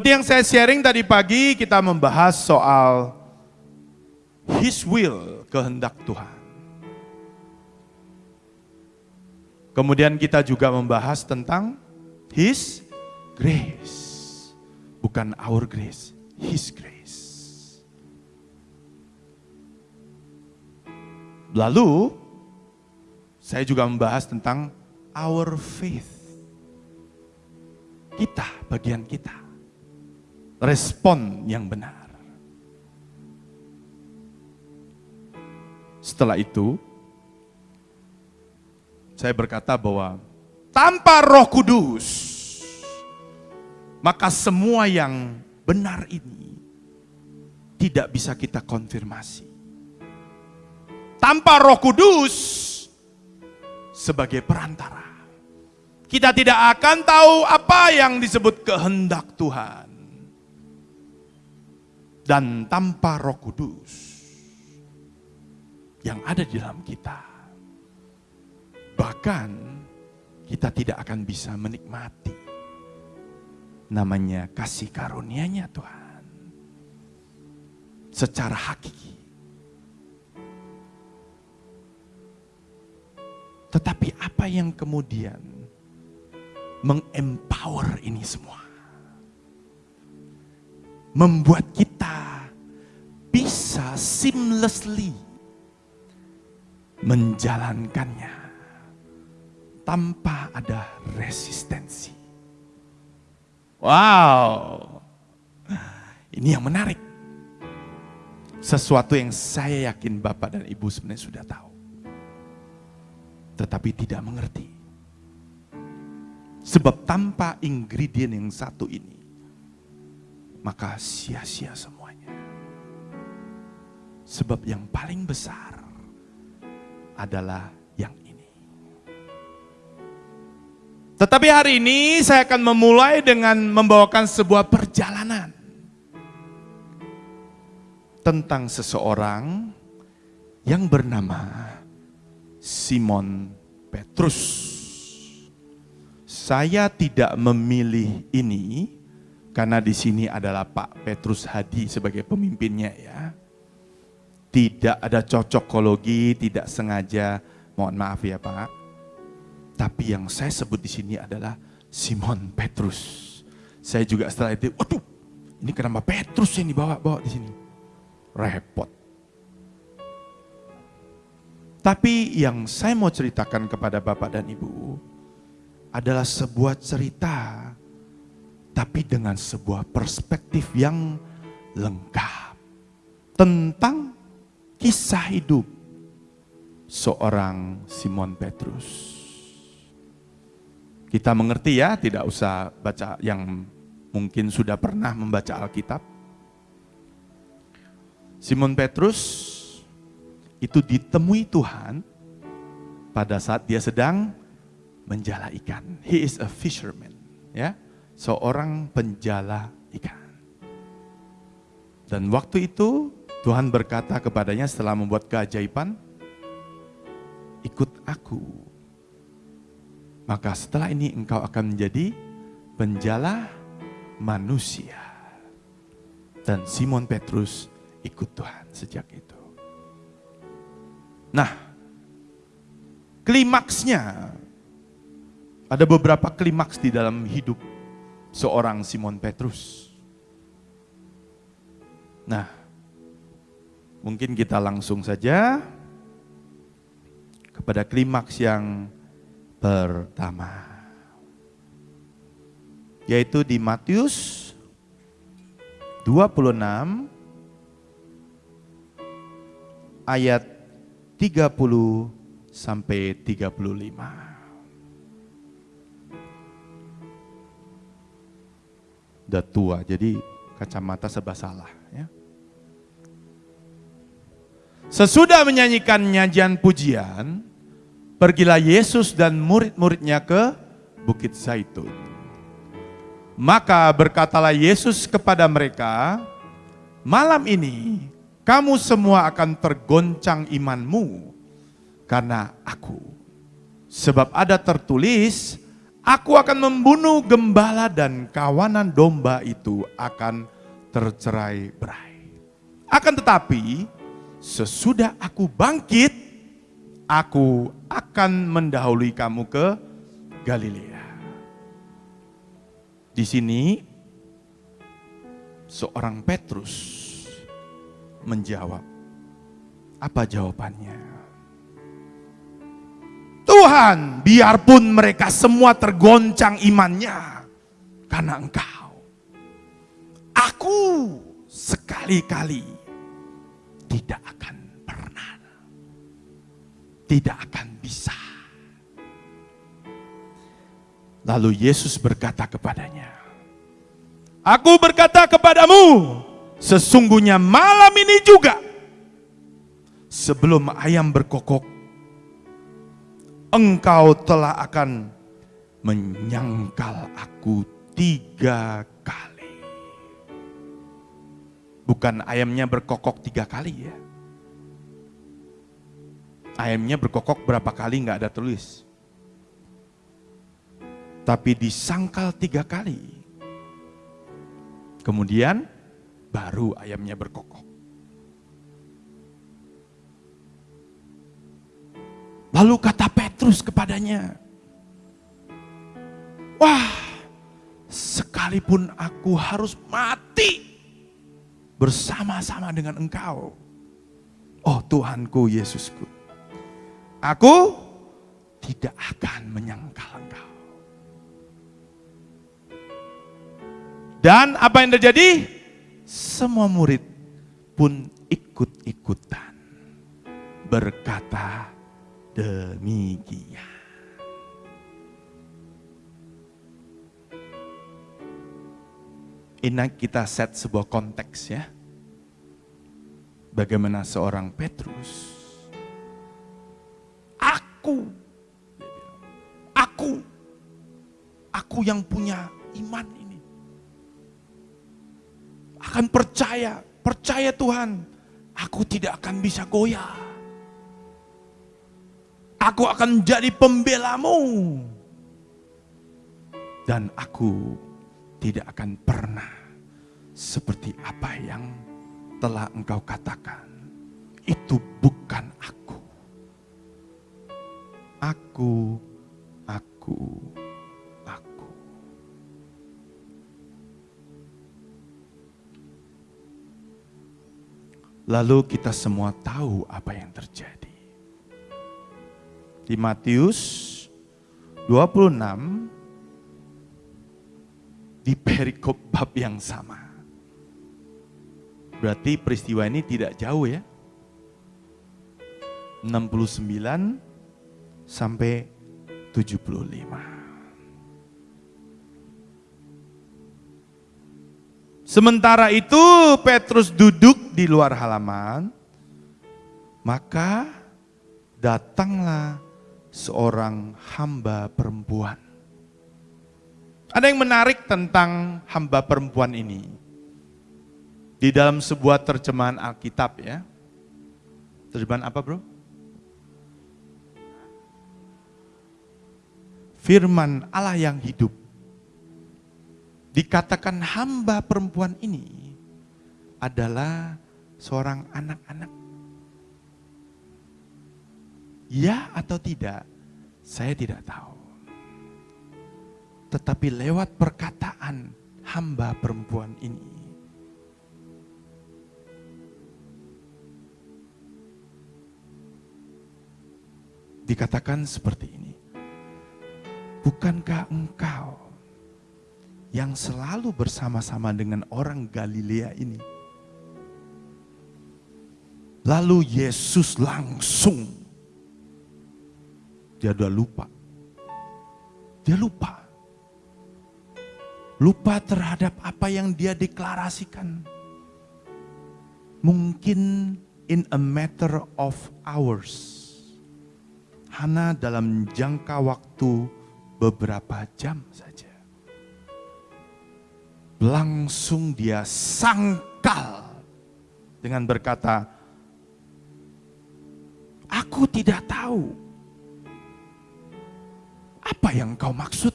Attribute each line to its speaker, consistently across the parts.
Speaker 1: Seperti yang saya sharing tadi pagi, kita membahas soal His will, kehendak Tuhan. Kemudian kita juga membahas tentang His grace. Bukan our grace, His grace. Lalu, saya juga membahas tentang our faith. Kita, bagian kita. Respon yang benar. Setelah itu, saya berkata bahwa tanpa roh kudus, maka semua yang benar ini tidak bisa kita konfirmasi. Tanpa roh kudus sebagai perantara, kita tidak akan tahu apa yang disebut kehendak Tuhan. Dan tanpa roh kudus yang ada di dalam kita, bahkan kita tidak akan bisa menikmati namanya kasih karunia-Nya Tuhan secara hakiki. Tetapi apa yang kemudian mengempower ini semua? Membuat kita bisa seamlessly menjalankannya tanpa ada resistensi. Wow, ini yang menarik. Sesuatu yang saya yakin Bapak dan Ibu sebenarnya sudah tahu. Tetapi tidak mengerti. Sebab tanpa ingredient yang satu ini, maka sia-sia semuanya. Sebab yang paling besar adalah yang ini. Tetapi hari ini saya akan memulai dengan membawakan sebuah perjalanan tentang seseorang yang bernama Simon Petrus. Saya tidak memilih ini karena di sini adalah Pak Petrus Hadi sebagai pemimpinnya ya. Tidak ada cocokologi, tidak sengaja. Mohon maaf ya Pak. Tapi yang saya sebut di sini adalah Simon Petrus. Saya juga setelah itu, waduh, ini kenapa Petrus yang dibawa-bawa di sini? Repot. Tapi yang saya mau ceritakan kepada Bapak dan Ibu adalah sebuah cerita, tapi dengan sebuah perspektif yang lengkap tentang kisah hidup seorang Simon Petrus. Kita mengerti ya, tidak usah baca yang mungkin sudah pernah membaca Alkitab. Simon Petrus itu ditemui Tuhan pada saat dia sedang menjala ikan. He is a fisherman, ya, seorang penjala ikan. Dan waktu itu Tuhan berkata kepadanya setelah membuat keajaiban, ikut aku. Maka setelah ini engkau akan menjadi penjala manusia. Dan Simon Petrus ikut Tuhan sejak itu. Nah, klimaksnya ada beberapa klimaks di dalam hidup seorang Simon Petrus. Nah, mungkin kita langsung saja kepada klimaks yang pertama. Yaitu di Matius 26 ayat 30 sampai 35. Udah tua, jadi kacamata serba salah. Ya. Sesudah menyanyikan nyajian pujian, pergilah Yesus dan murid-muridnya ke Bukit Zaitun. Maka berkatalah Yesus kepada mereka, malam ini kamu semua akan tergoncang imanmu karena aku. Sebab ada tertulis, Aku akan membunuh gembala dan kawanan domba itu akan tercerai berai. Akan tetapi, sesudah aku bangkit, aku akan mendahului kamu ke Galilea. Di sini, seorang Petrus menjawab, apa jawabannya? Tuhan, biarpun mereka semua tergoncang imannya karena Engkau. Aku sekali-kali tidak akan pernah, tidak akan bisa. Lalu Yesus berkata kepadanya, Aku berkata kepadamu, sesungguhnya malam ini juga sebelum ayam berkokok, engkau telah akan menyangkal aku tiga kali. Bukan ayamnya berkokok tiga kali ya. Ayamnya berkokok berapa kali nggak ada tulis. Tapi disangkal tiga kali. Kemudian baru ayamnya berkokok. Lalu kata Petrus kepadanya, Wah, sekalipun aku harus mati bersama-sama dengan engkau. Oh Tuhanku Yesusku, aku tidak akan menyangkal engkau. Dan apa yang terjadi? Semua murid pun ikut-ikutan berkata, demikian. Ini kita set sebuah konteks ya. Bagaimana seorang Petrus, aku, aku, aku yang punya iman ini. Akan percaya, percaya Tuhan, aku tidak akan bisa goyah Aku akan jadi pembelamu. Dan aku tidak akan pernah seperti apa yang telah engkau katakan. Itu bukan aku. Aku, aku, aku. Lalu kita semua tahu apa yang terjadi di Matius 26 di perikop bab yang sama. Berarti peristiwa ini tidak jauh ya. 69 sampai 75. Sementara itu Petrus duduk di luar halaman, maka datanglah seorang hamba perempuan. Ada yang menarik tentang hamba perempuan ini. Di dalam sebuah terjemahan Alkitab ya. Terjemahan apa bro? Firman Allah yang hidup. Dikatakan hamba perempuan ini adalah seorang anak-anak Ya atau tidak, saya tidak tahu. Tetapi lewat perkataan hamba perempuan ini, dikatakan seperti ini. Bukankah engkau yang selalu bersama-sama dengan orang Galilea ini? Lalu Yesus langsung dia udah lupa. Dia lupa. Lupa terhadap apa yang dia deklarasikan. Mungkin in a matter of hours. Hana dalam jangka waktu beberapa jam saja. Langsung dia sangkal dengan berkata, Aku tidak tahu apa yang kau maksud?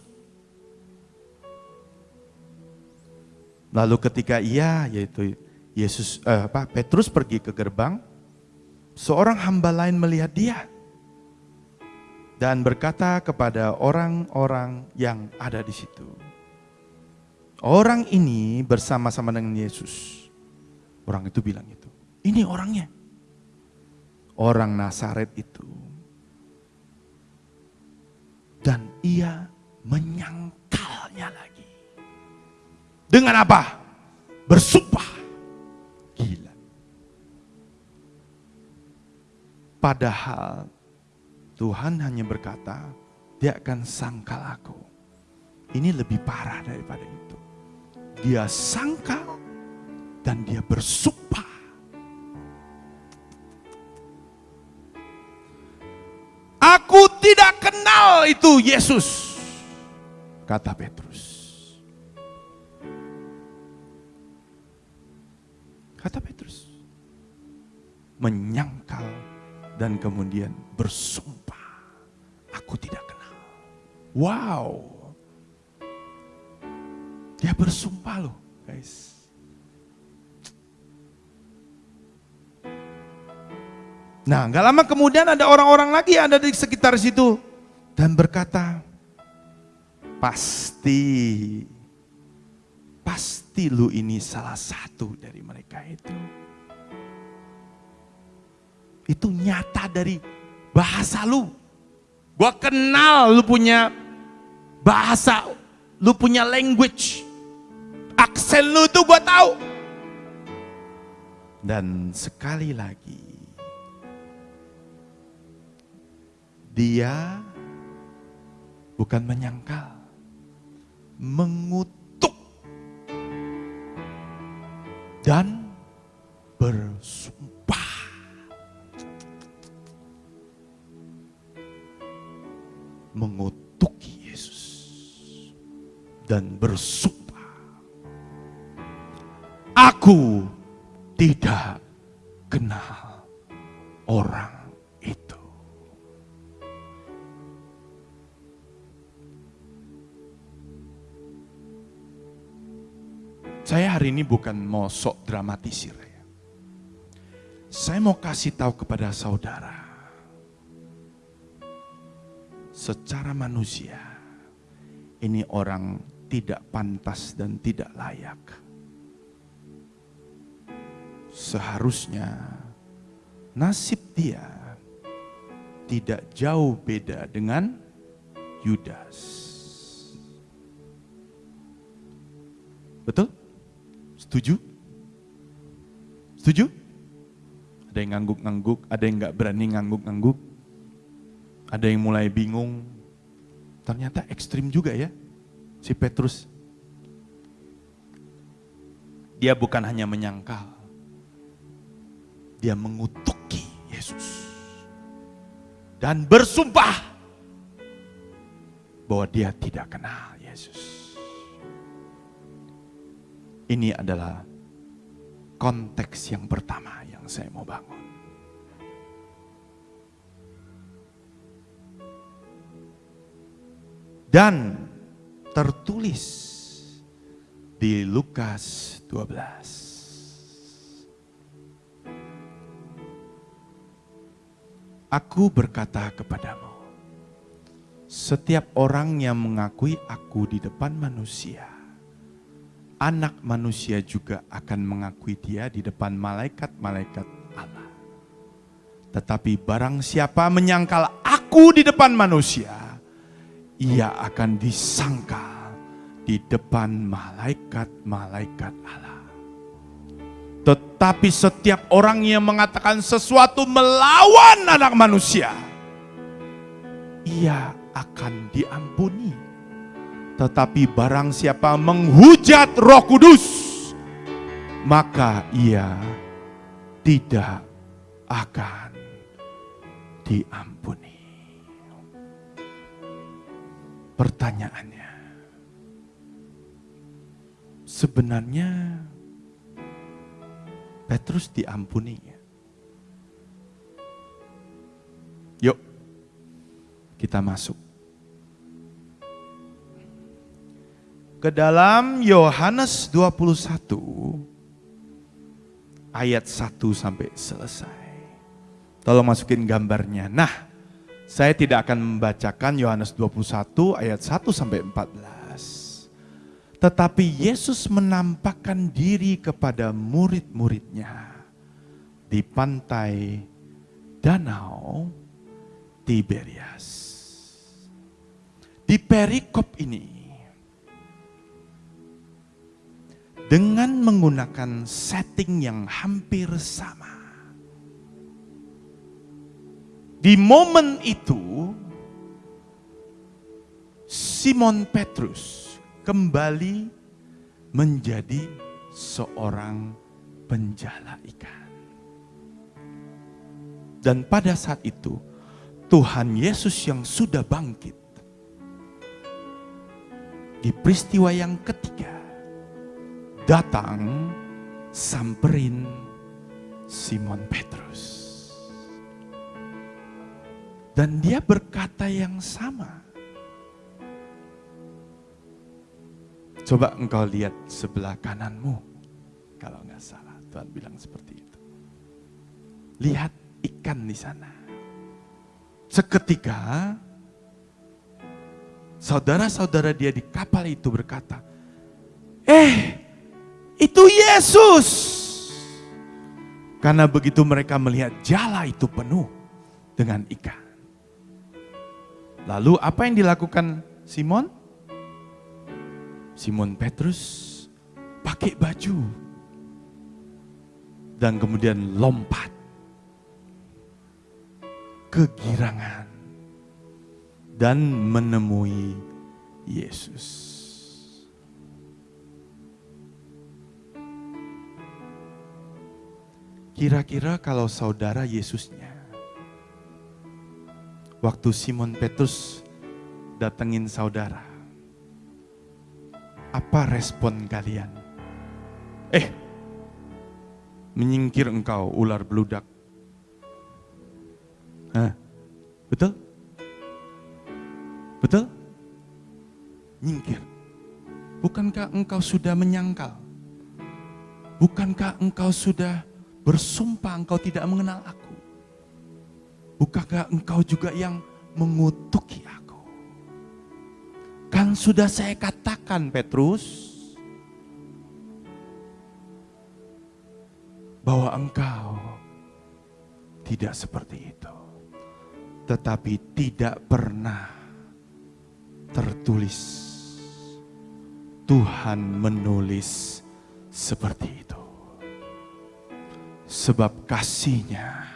Speaker 1: Lalu ketika ia yaitu Yesus eh, apa Petrus pergi ke gerbang, seorang hamba lain melihat dia dan berkata kepada orang-orang yang ada di situ. Orang ini bersama-sama dengan Yesus. Orang itu bilang itu. Ini orangnya. Orang Nasaret itu. Dan ia menyangkalnya lagi. Dengan apa? Bersumpah. Gila. Padahal Tuhan hanya berkata, dia akan sangkal aku. Ini lebih parah daripada itu. Dia sangkal dan dia bersumpah. Aku tidak kenal itu Yesus, kata Petrus. Kata Petrus, menyangkal dan kemudian bersumpah, aku tidak kenal. Wow, dia bersumpah loh guys. Nah, gak lama kemudian ada orang-orang lagi yang ada di sekitar situ dan berkata, pasti, pasti lu ini salah satu dari mereka itu. Itu nyata dari bahasa lu. Gua kenal lu punya bahasa, lu punya language. Aksen lu itu gua tahu. Dan sekali lagi, Dia bukan menyangkal, mengutuk dan bersumpah. Mengutuki Yesus dan bersumpah. Aku bukan mau sok dramatisir ya. Saya mau kasih tahu kepada saudara. Secara manusia, ini orang tidak pantas dan tidak layak. Seharusnya nasib dia tidak jauh beda dengan Yudas. Betul? Setuju? Setuju? Ada yang ngangguk-ngangguk, ada yang nggak berani ngangguk-ngangguk. Ada yang mulai bingung. Ternyata ekstrim juga ya, si Petrus. Dia bukan hanya menyangkal, dia mengutuki Yesus. Dan bersumpah bahwa dia tidak kenal Yesus. Ini adalah konteks yang pertama yang saya mau bangun. Dan tertulis di Lukas 12. Aku berkata kepadamu, setiap orang yang mengakui aku di depan manusia, anak manusia juga akan mengakui dia di depan malaikat-malaikat Allah. Tetapi barang siapa menyangkal aku di depan manusia, ia akan disangkal di depan malaikat-malaikat Allah. Tetapi setiap orang yang mengatakan sesuatu melawan anak manusia, ia akan diampuni tetapi barang siapa menghujat roh kudus, maka ia tidak akan diampuni. Pertanyaannya, sebenarnya Petrus diampuni Yuk, kita masuk ke dalam Yohanes 21 ayat 1 sampai selesai. Tolong masukin gambarnya. Nah, saya tidak akan membacakan Yohanes 21 ayat 1 sampai 14. Tetapi Yesus menampakkan diri kepada murid-muridnya di pantai Danau Tiberias. Di perikop ini dengan menggunakan setting yang hampir sama. Di momen itu, Simon Petrus kembali menjadi seorang penjala ikan. Dan pada saat itu, Tuhan Yesus yang sudah bangkit, di peristiwa yang ketiga, datang samperin Simon Petrus. Dan dia berkata yang sama. Coba engkau lihat sebelah kananmu. Kalau nggak salah, Tuhan bilang seperti itu. Lihat ikan di sana. Seketika, saudara-saudara dia di kapal itu berkata, Eh, itu Yesus. Karena begitu mereka melihat jala itu penuh dengan ikan. Lalu apa yang dilakukan Simon? Simon Petrus pakai baju dan kemudian lompat kegirangan dan menemui Yesus. Kira-kira kalau saudara Yesusnya, waktu Simon Petrus datengin saudara, apa respon kalian? Eh, menyingkir engkau ular beludak. Hah, betul? Betul? Nyingkir. Bukankah engkau sudah menyangkal? Bukankah engkau sudah bersumpah engkau tidak mengenal aku. Bukankah engkau juga yang mengutuki aku? Kan sudah saya katakan Petrus, bahwa engkau tidak seperti itu. Tetapi tidak pernah tertulis Tuhan menulis seperti itu. Sebab kasihnya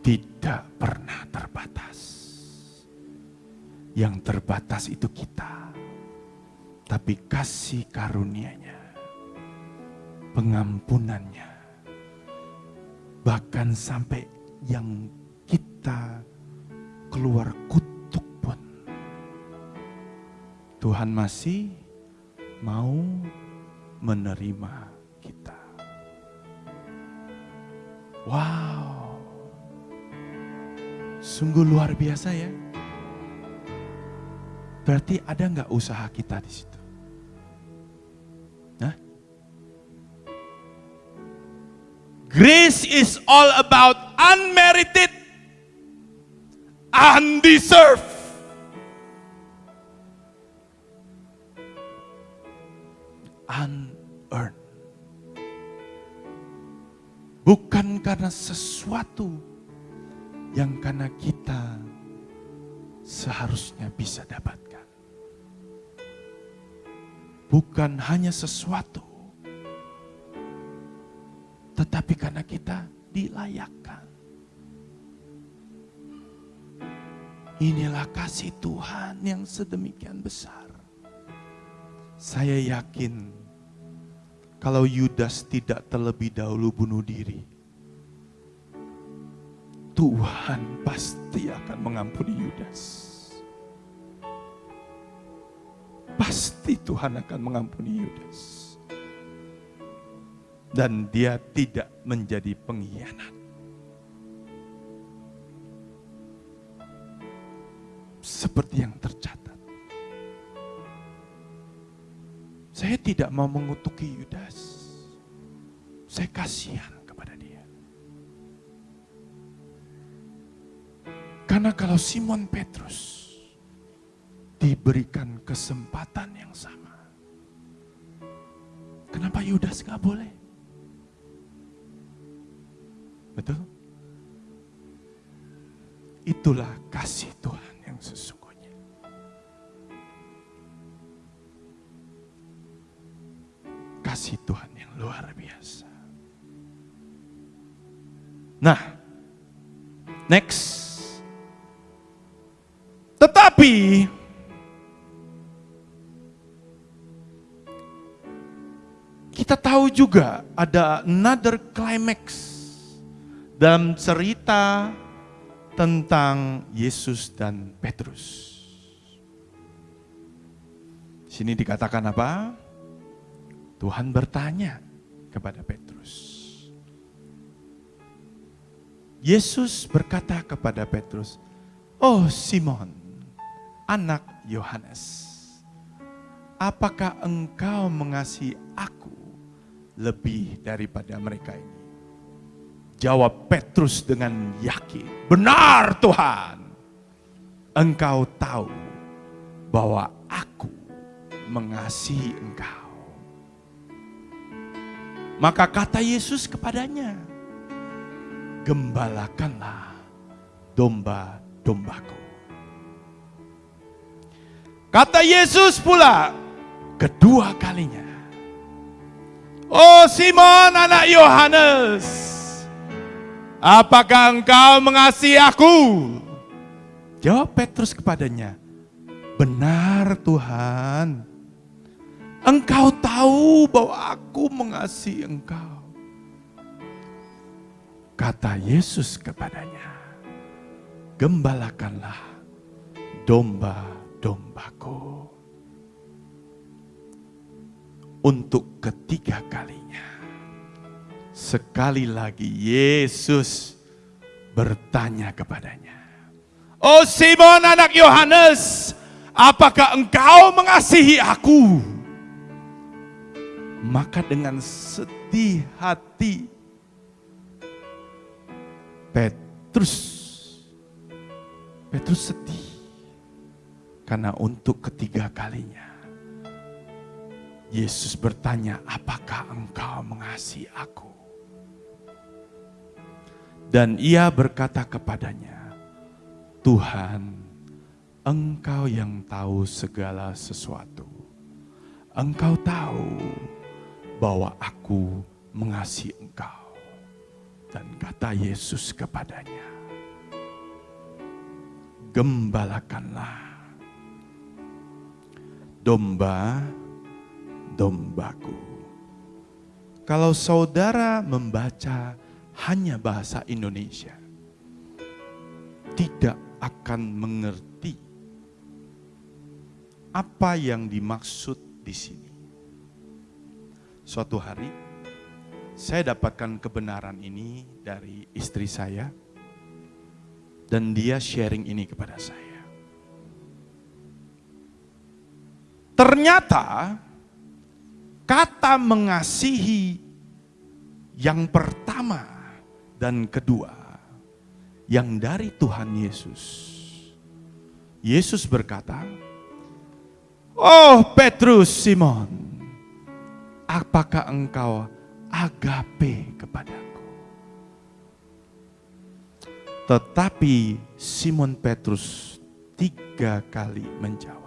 Speaker 1: tidak pernah terbatas. Yang terbatas itu kita. Tapi kasih karunia-Nya, pengampunannya, bahkan sampai yang kita keluar kutuk pun. Tuhan masih mau menerima Wow. Sungguh luar biasa ya. Berarti ada nggak usaha kita di situ? Nah, Grace is all about unmerited, undeserved. Karena sesuatu yang karena kita seharusnya bisa dapatkan. Bukan hanya sesuatu, tetapi karena kita dilayakkan. Inilah kasih Tuhan yang sedemikian besar. Saya yakin kalau Yudas tidak terlebih dahulu bunuh diri, Tuhan pasti akan mengampuni Yudas. Pasti Tuhan akan mengampuni Yudas. Dan dia tidak menjadi pengkhianat. Seperti yang tercatat. Saya tidak mau mengutuki Yudas. Saya kasihan Karena kalau Simon Petrus diberikan kesempatan yang sama, kenapa Yudas nggak boleh? Betul? Itulah kasih Tuhan yang sesungguhnya. Kasih Tuhan yang luar biasa. Nah, next. Tetapi kita tahu juga ada another climax dalam cerita tentang Yesus dan Petrus. Sini dikatakan apa? Tuhan bertanya kepada Petrus. Yesus berkata kepada Petrus, "Oh Simon, anak Yohanes, apakah engkau mengasihi aku lebih daripada mereka ini?" Jawab Petrus dengan yakin, "Benar, Tuhan. Engkau tahu bahwa aku mengasihi engkau." Maka kata Yesus kepadanya, "Gembalakanlah domba-dombaku." Kata Yesus pula kedua kalinya, "Oh Simon anak Yohanes, Apakah engkau mengasihi aku? Jawab Petrus kepadanya, Benar Tuhan, engkau tahu bahwa aku mengasihi engkau. Kata Yesus kepadanya, Gembalakanlah domba-dombaku. Untuk ketiga kalinya Sekali lagi Yesus bertanya kepadanya. Oh Simon anak Yohanes, apakah engkau mengasihi aku? Maka dengan sedih hati Petrus Petrus sedih karena untuk ketiga kalinya Yesus bertanya, "Apakah engkau mengasihi aku?" Dan ia berkata kepadanya, Tuhan, engkau yang tahu segala sesuatu. Engkau tahu bahwa aku mengasihi engkau. Dan kata Yesus kepadanya, Gembalakanlah domba-dombaku. Kalau saudara membaca hanya bahasa Indonesia, tidak akan mengerti apa yang dimaksud di sini. Suatu hari, saya dapatkan kebenaran ini dari istri saya, dan dia sharing ini kepada saya. Ternyata kata mengasihi yang pertama dan kedua, yang dari Tuhan Yesus. Yesus berkata, Oh Petrus Simon, apakah engkau agape kepadaku? Tetapi Simon Petrus tiga kali menjawab.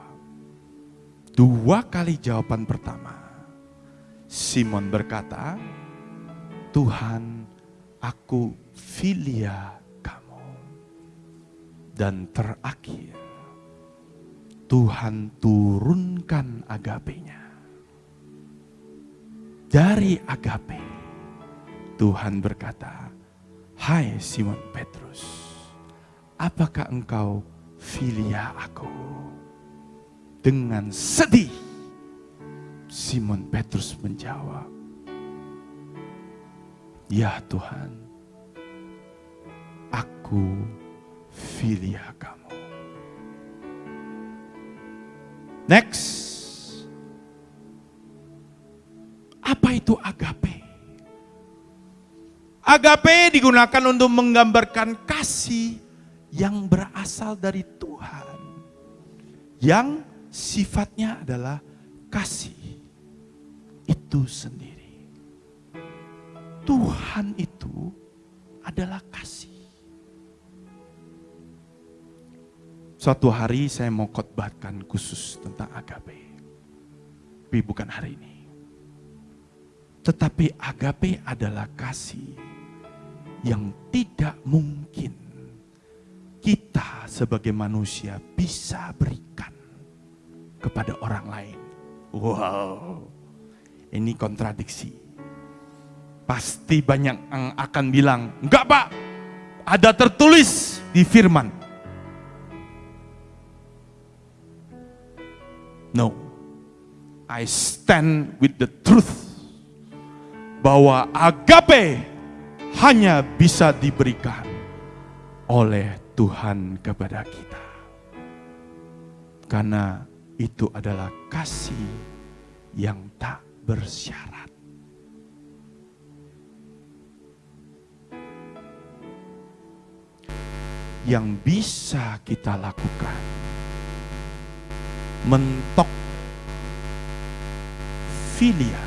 Speaker 1: Dua kali jawaban pertama, Simon berkata, Tuhan aku filia kamu. Dan terakhir, Tuhan turunkan agapenya. Dari agape, Tuhan berkata, Hai Simon Petrus, apakah engkau filia aku? Dengan sedih, Simon Petrus menjawab, Ya Tuhan, aku filia kamu. Next. itu agape. Agape digunakan untuk menggambarkan kasih yang berasal dari Tuhan. Yang sifatnya adalah kasih itu sendiri. Tuhan itu adalah kasih. Suatu hari saya mau khotbahkan khusus tentang agape. Tapi bukan hari ini. Tetapi agape adalah kasih yang tidak mungkin kita sebagai manusia bisa berikan kepada orang lain. Wow, ini kontradiksi. Pasti banyak yang akan bilang, enggak pak, ada tertulis di firman. No, I stand with the truth bahwa agape hanya bisa diberikan oleh Tuhan kepada kita. Karena itu adalah kasih yang tak bersyarat. Yang bisa kita lakukan mentok filia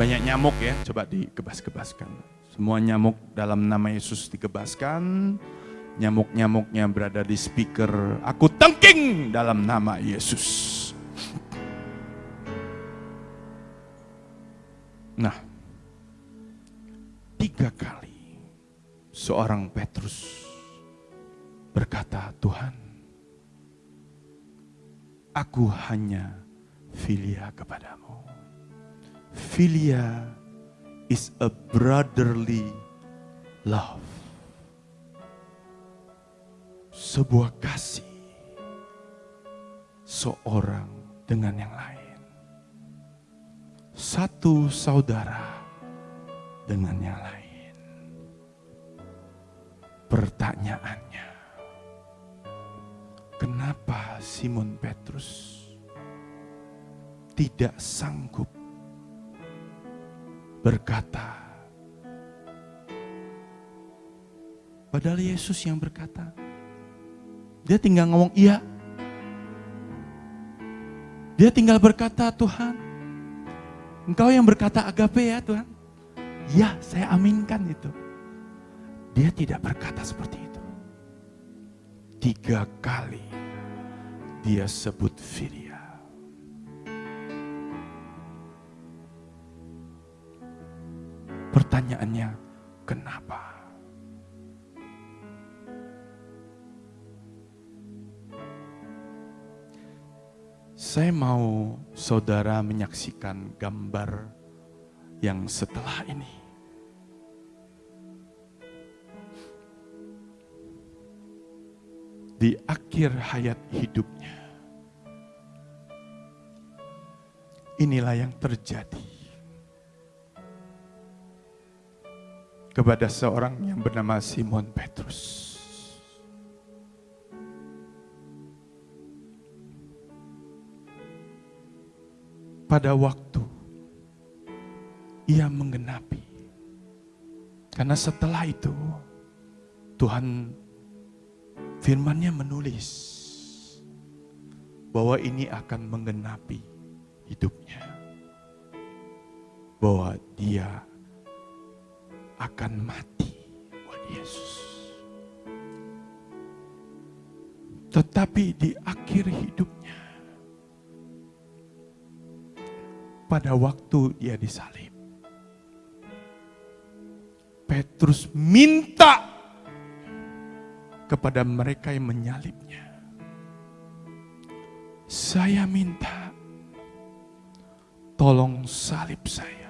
Speaker 1: banyak nyamuk ya coba dikebas-kebaskan semua nyamuk dalam nama Yesus dikebaskan. Nyamuk-nyamuknya berada di speaker. Aku tengking dalam nama Yesus. Nah tiga kali seorang Petrus berkata Tuhan aku hanya filia kepadamu. Philia is a brotherly love. Sebuah kasih seorang dengan yang lain. Satu saudara dengan yang lain. Pertanyaannya, kenapa Simon Petrus tidak sanggup berkata. Padahal Yesus yang berkata. Dia tinggal ngomong iya. Dia tinggal berkata Tuhan. Engkau yang berkata agape ya Tuhan. Ya saya aminkan itu. Dia tidak berkata seperti itu. Tiga kali dia sebut Firia. Pertanyaannya, kenapa? Saya mau saudara menyaksikan gambar yang setelah ini. Di akhir hayat hidupnya, inilah yang terjadi. Kepada seorang yang bernama Simon Petrus. Pada waktu ia menggenapi, karena setelah itu Tuhan firmannya menulis bahwa ini akan menggenapi hidupnya. Bahwa dia akan mati buat Yesus. Tetapi di akhir hidupnya, pada waktu dia disalib, Petrus minta kepada mereka yang menyalibnya. Saya minta, tolong salib saya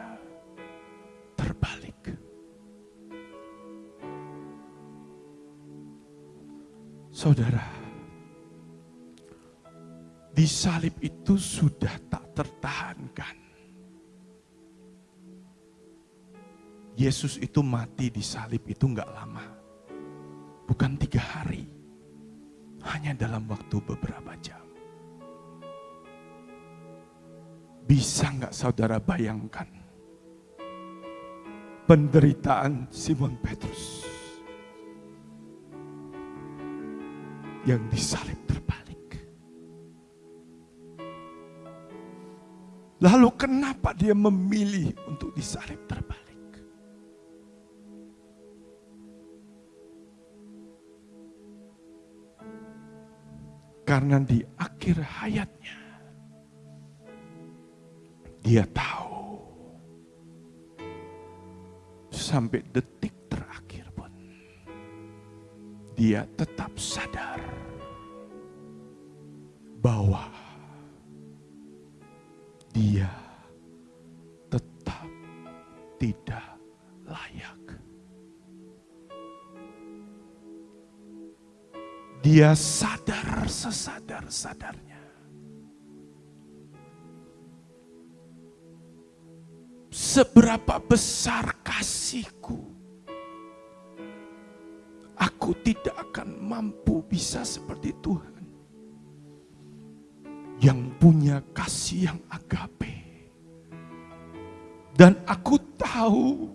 Speaker 1: Saudara, di salib itu sudah tak tertahankan. Yesus itu mati di salib itu enggak lama. Bukan tiga hari. hanya dalam waktu beberapa jam. Bisa nggak saudara bayangkan penderitaan Simon Petrus yang disalib terbalik. Lalu kenapa dia memilih untuk disalib terbalik? Karena di akhir hayatnya dia tahu sampai detik dia tetap sadar bahwa dia tetap tidak layak. Dia sadar sesadar-sadarnya seberapa besar kasihku. Aku tidak akan mampu bisa seperti Tuhan. Yang punya kasih yang agape. Dan aku tahu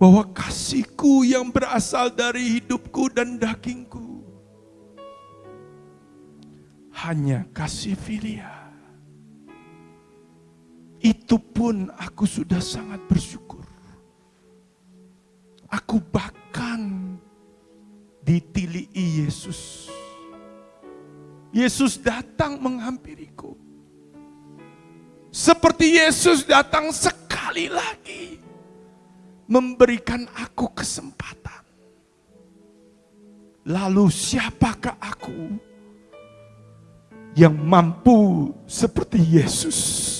Speaker 1: bahwa kasihku yang berasal dari hidupku dan dagingku hanya kasih filia itu pun aku sudah sangat bersyukur. Aku bahkan ditili Yesus. Yesus datang menghampiriku. Seperti Yesus datang sekali lagi memberikan aku kesempatan. Lalu siapakah aku yang mampu seperti Yesus?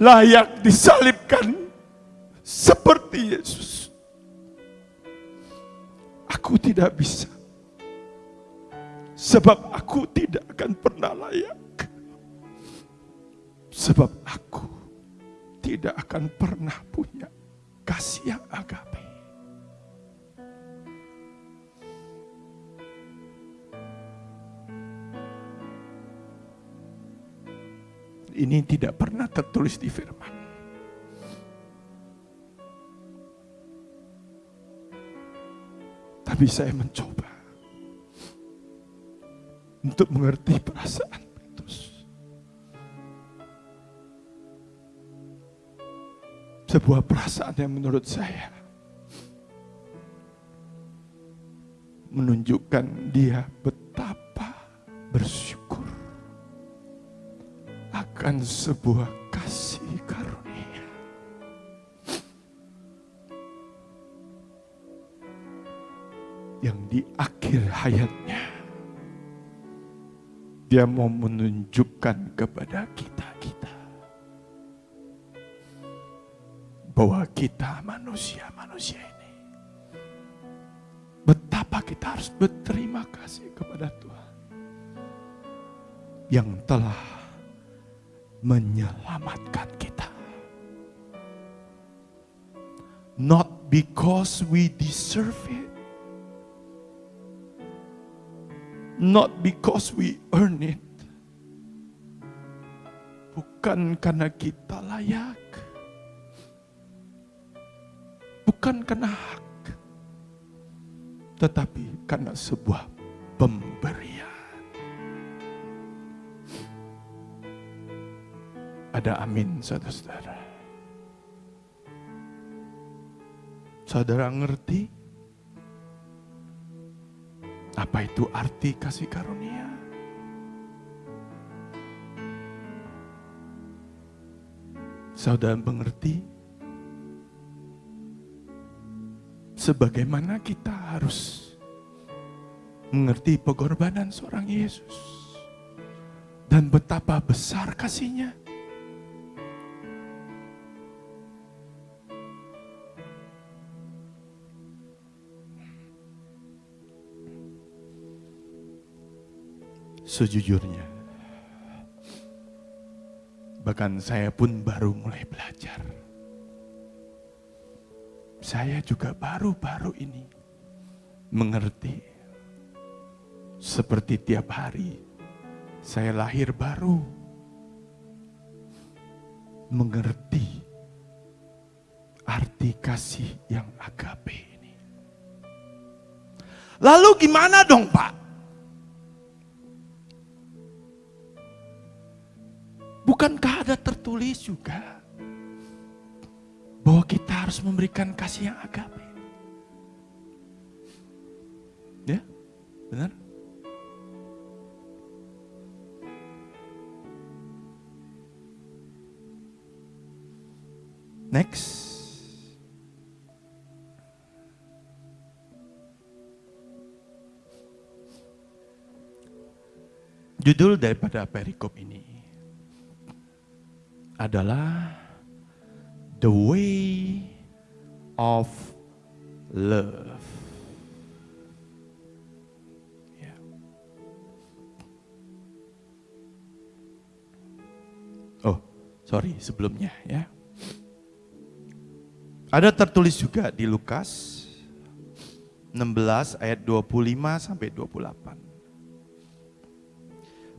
Speaker 1: layak disalibkan seperti Yesus. Aku tidak bisa. Sebab aku tidak akan pernah layak. Sebab aku tidak akan pernah punya kasih yang agape. ini tidak pernah tertulis di firman. Tapi saya mencoba untuk mengerti perasaan Petrus. Sebuah perasaan yang menurut saya menunjukkan dia betapa bersyukur akan sebuah hayatnya, dia mau menunjukkan kepada kita-kita bahwa kita manusia-manusia ini betapa kita harus berterima kasih kepada Tuhan yang telah menyelamatkan kita. Not because we deserve it. Not because we earn it. Bukan karena kita layak. Bukan karena hak. Tetapi karena sebuah pemberian. Ada amin, saudara-saudara. Saudara ngerti apa itu arti kasih karunia? Saudara mengerti sebagaimana kita harus mengerti pengorbanan seorang Yesus dan betapa besar kasihnya. Sejujurnya, bahkan saya pun baru mulai belajar. Saya juga baru-baru ini mengerti. Seperti tiap hari saya lahir baru. Mengerti arti kasih yang agape ini. Lalu gimana dong Pak? Bukankah ada tertulis juga bahwa kita harus memberikan kasih yang agape? Ya, benar? Next. Judul daripada perikop ini adalah The Way of Love. Ya. Oh, sorry sebelumnya ya. Ada tertulis juga di Lukas 16 ayat 25 sampai 28.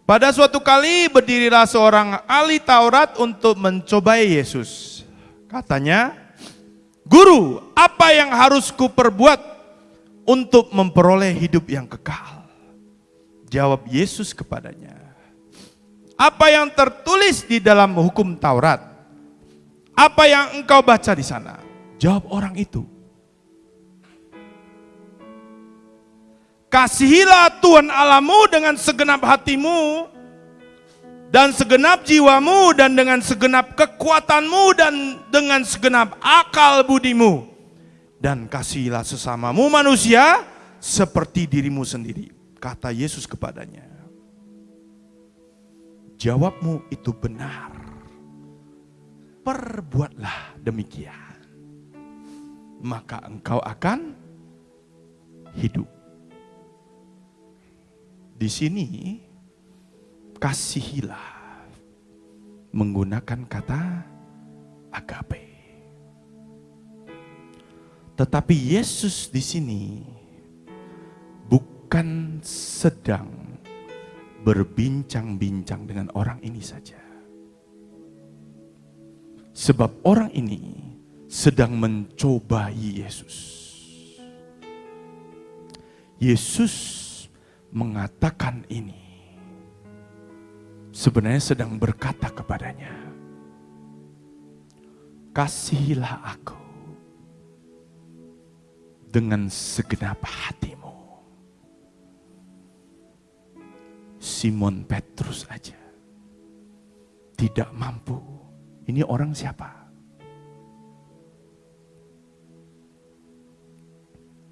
Speaker 1: Pada suatu kali berdirilah seorang ahli Taurat untuk mencobai Yesus. Katanya, Guru, apa yang harus kuperbuat untuk memperoleh hidup yang kekal? Jawab Yesus kepadanya, apa yang tertulis di dalam hukum Taurat? Apa yang engkau baca di sana? Jawab orang itu. Kasihilah Tuhan Alamu dengan segenap hatimu dan segenap jiwamu dan dengan segenap kekuatanmu dan dengan segenap akal budimu. Dan kasihilah sesamamu manusia seperti dirimu sendiri. Kata Yesus kepadanya. Jawabmu itu benar. Perbuatlah demikian maka engkau akan hidup. Di sini kasihilah menggunakan kata agape. Tetapi Yesus di sini bukan sedang berbincang-bincang dengan orang ini saja. Sebab orang ini sedang mencobai Yesus. Yesus mengatakan ini. Sebenarnya sedang berkata kepadanya, Kasihilah aku dengan segenap hatimu. Simon Petrus aja tidak mampu. Ini orang siapa?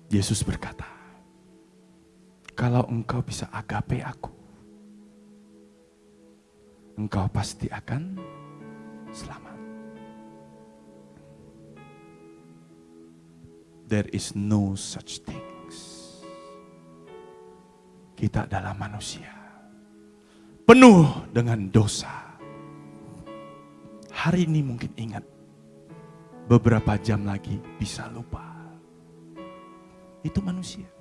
Speaker 1: Yesus berkata, kalau engkau bisa agape aku, engkau pasti akan selamat. There is no such things. Kita adalah manusia. Penuh dengan dosa. Hari ini mungkin ingat. Beberapa jam lagi bisa lupa itu manusia.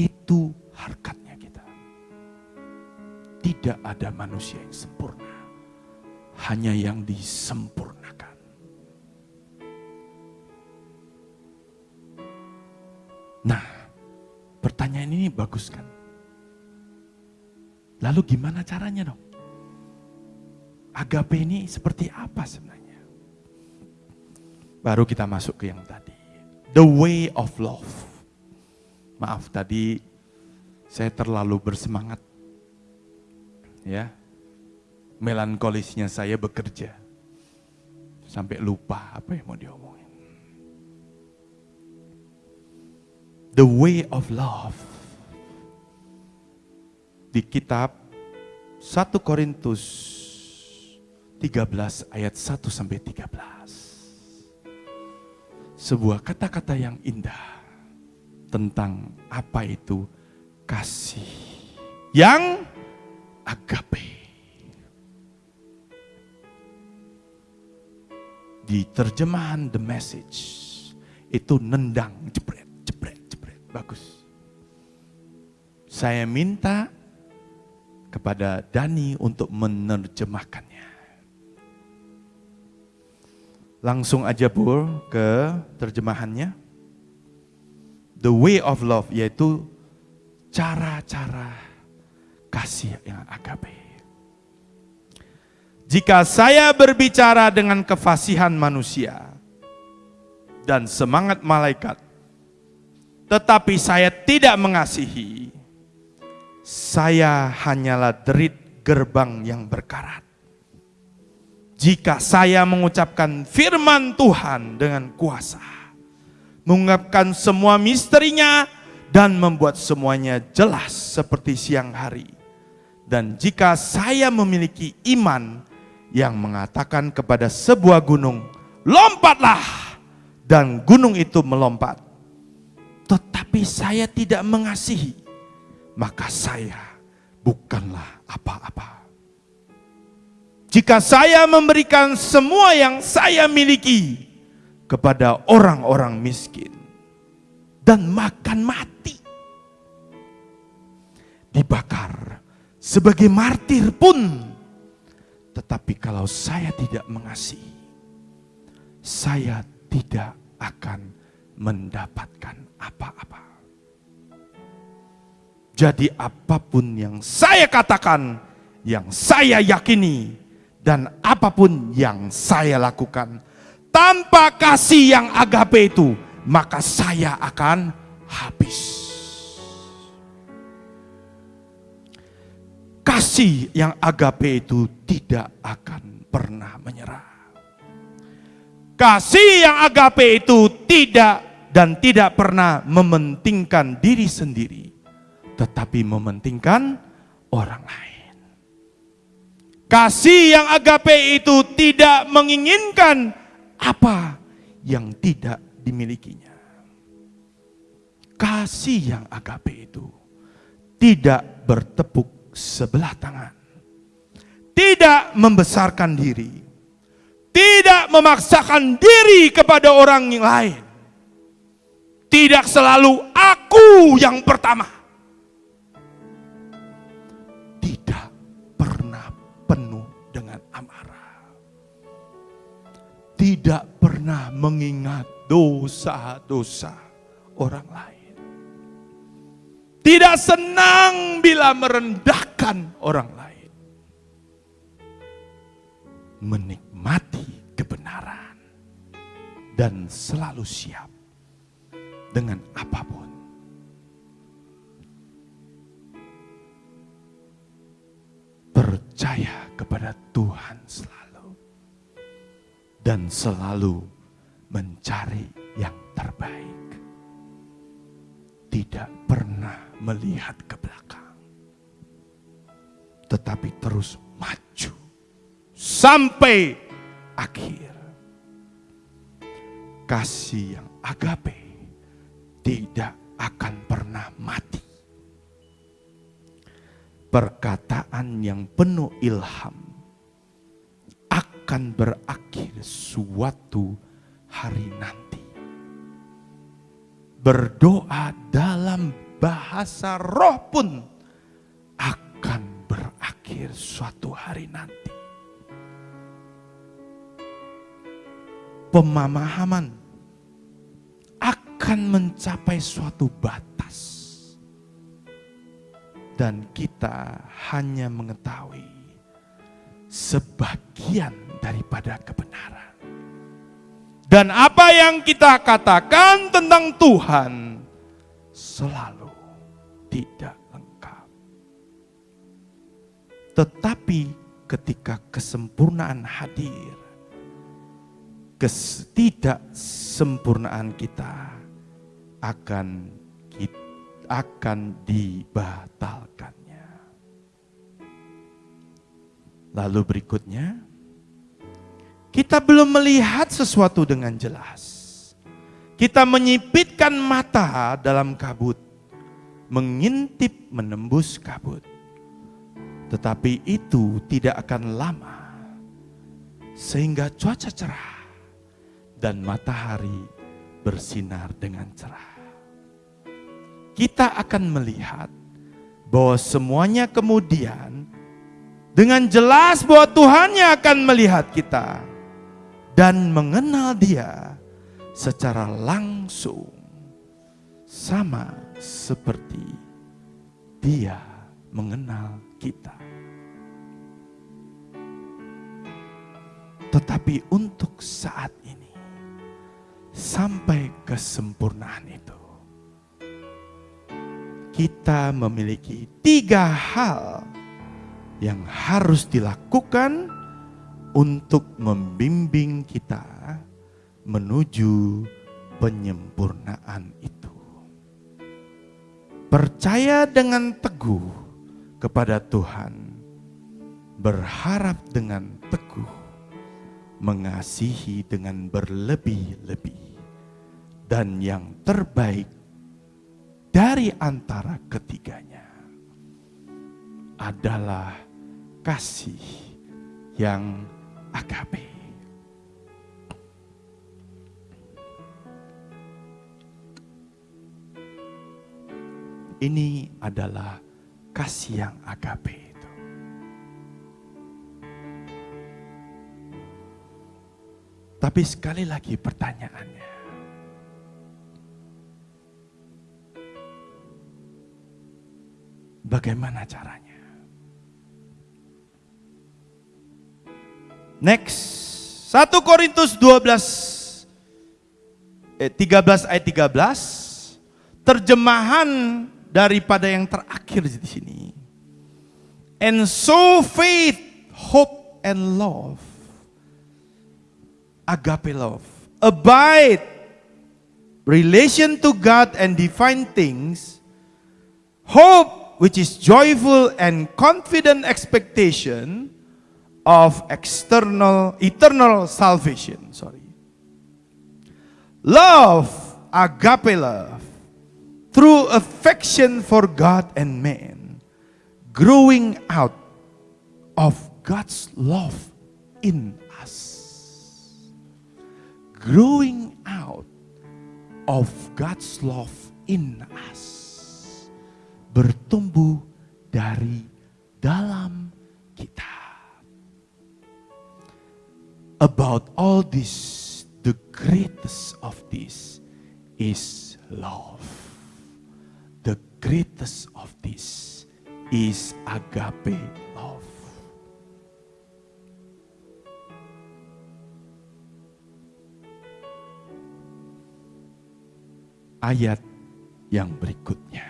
Speaker 1: Itu harkatnya kita. Tidak ada manusia yang sempurna. Hanya yang disempurnakan. Nah, pertanyaan ini bagus kan? Lalu gimana caranya dong? Agape ini seperti apa sebenarnya? Baru kita masuk ke yang tadi the way of love. Maaf tadi saya terlalu bersemangat. Ya. Melankolisnya saya bekerja. Sampai lupa apa yang mau diomongin. The way of love. Di kitab 1 Korintus 13 ayat 1 sampai 13 sebuah kata-kata yang indah tentang apa itu kasih yang agape. Di terjemahan The Message itu nendang, jebret, jebret, jebret. bagus. Saya minta kepada Dani untuk menerjemahkannya. Langsung aja Pur ke terjemahannya. The way of love yaitu cara-cara kasih yang agape. Jika saya berbicara dengan kefasihan manusia dan semangat malaikat, tetapi saya tidak mengasihi, saya hanyalah derit gerbang yang berkarat. Jika saya mengucapkan firman Tuhan dengan kuasa, mengungkapkan semua misterinya dan membuat semuanya jelas seperti siang hari. Dan jika saya memiliki iman yang mengatakan kepada sebuah gunung, lompatlah, dan gunung itu melompat. Tetapi saya tidak mengasihi, maka saya bukanlah apa-apa. Jika saya memberikan semua yang saya miliki kepada orang-orang miskin dan makan mati, dibakar sebagai martir pun, tetapi kalau saya tidak mengasihi, saya tidak akan mendapatkan apa-apa. Jadi apa pun yang saya katakan, yang saya yakini, dan apa pun yang saya lakukan, tanpa kasih yang agape itu, maka saya akan habis. Kasih yang agape itu tidak akan pernah menyerah. Kasih yang agape itu tidak dan tidak pernah mementingkan diri sendiri tetapi mementingkan orang lain. Kasih yang agape itu tidak menginginkan apa yang tidak dimilikinya. Kasih yang agape itu tidak bertepuk sebelah tangan. Tidak membesarkan diri. Tidak memaksakan diri kepada orang yang lain. Tidak selalu aku yang pertama tidak pernah mengingat dosa-dosa orang lain. Tidak senang bila merendahkan orang lain. Menikmati kebenaran dan selalu siap dengan apa pun. Percaya kepada Tuhan selalu dan selalu mencari yang terbaik. Tidak pernah melihat ke belakang, tetapi terus maju sampai akhir. Kasih yang agape tidak akan pernah mati. Perkataan yang penuh ilham akan berakhir suatu hari nanti. Berdoa dalam bahasa roh pun akan berakhir suatu hari nanti. Pemahaman akan mencapai suatu batas. Dan kita hanya mengetahui sebagian daripada kebenaran. Dan apa yang kita katakan tentang Tuhan selalu tidak lengkap. Tetapi ketika kesempurnaan hadir, ketidaksempurnaan kita akan akan dibatalkannya. Lalu berikutnya, kita belum melihat sesuatu dengan jelas. Kita menyipitkan mata dalam kabut, mengintip menembus kabut. Tetapi itu tidak akan lama, sehingga cuaca cerah dan matahari bersinar dengan cerah. kita akan melihat bahwa semuanya kemudian dengan jelas bahwa Tuhan yang akan melihat kita dan mengenal Dia secara langsung sama seperti Dia mengenal kita. Tetapi untuk saat ini, sampai kesempurnaan itu, kita memiliki tiga hal yang harus dilakukan untuk membimbing kita menuju penyempurnaan itu. Percaya dengan teguh kepada Tuhan, berharap dengan teguh mengasihi dengan berlebih-lebih, dan yang terbaik dari antara ketiganya adalah kasih yang agape. Ini adalah kasih yang agape. Tapi sekali lagi pertanyaannya. Bagaimana caranya? Next, 1 Korintus 12 eh, 13 ayat 13 terjemahan daripada yang terakhir di sini. And so faith, hope and love agape love. Abide, relation to God and divine things. Hope, which is joyful and confident expectation of external, eternal salvation. Sorry. Love, agape love, through affection for God and man, growing out of God's love in us growing out of God's love in us. Bertumbuh dari dalam kita. About all this, the greatest of this is love. The greatest of this is agape love. ayat yang berikutnya.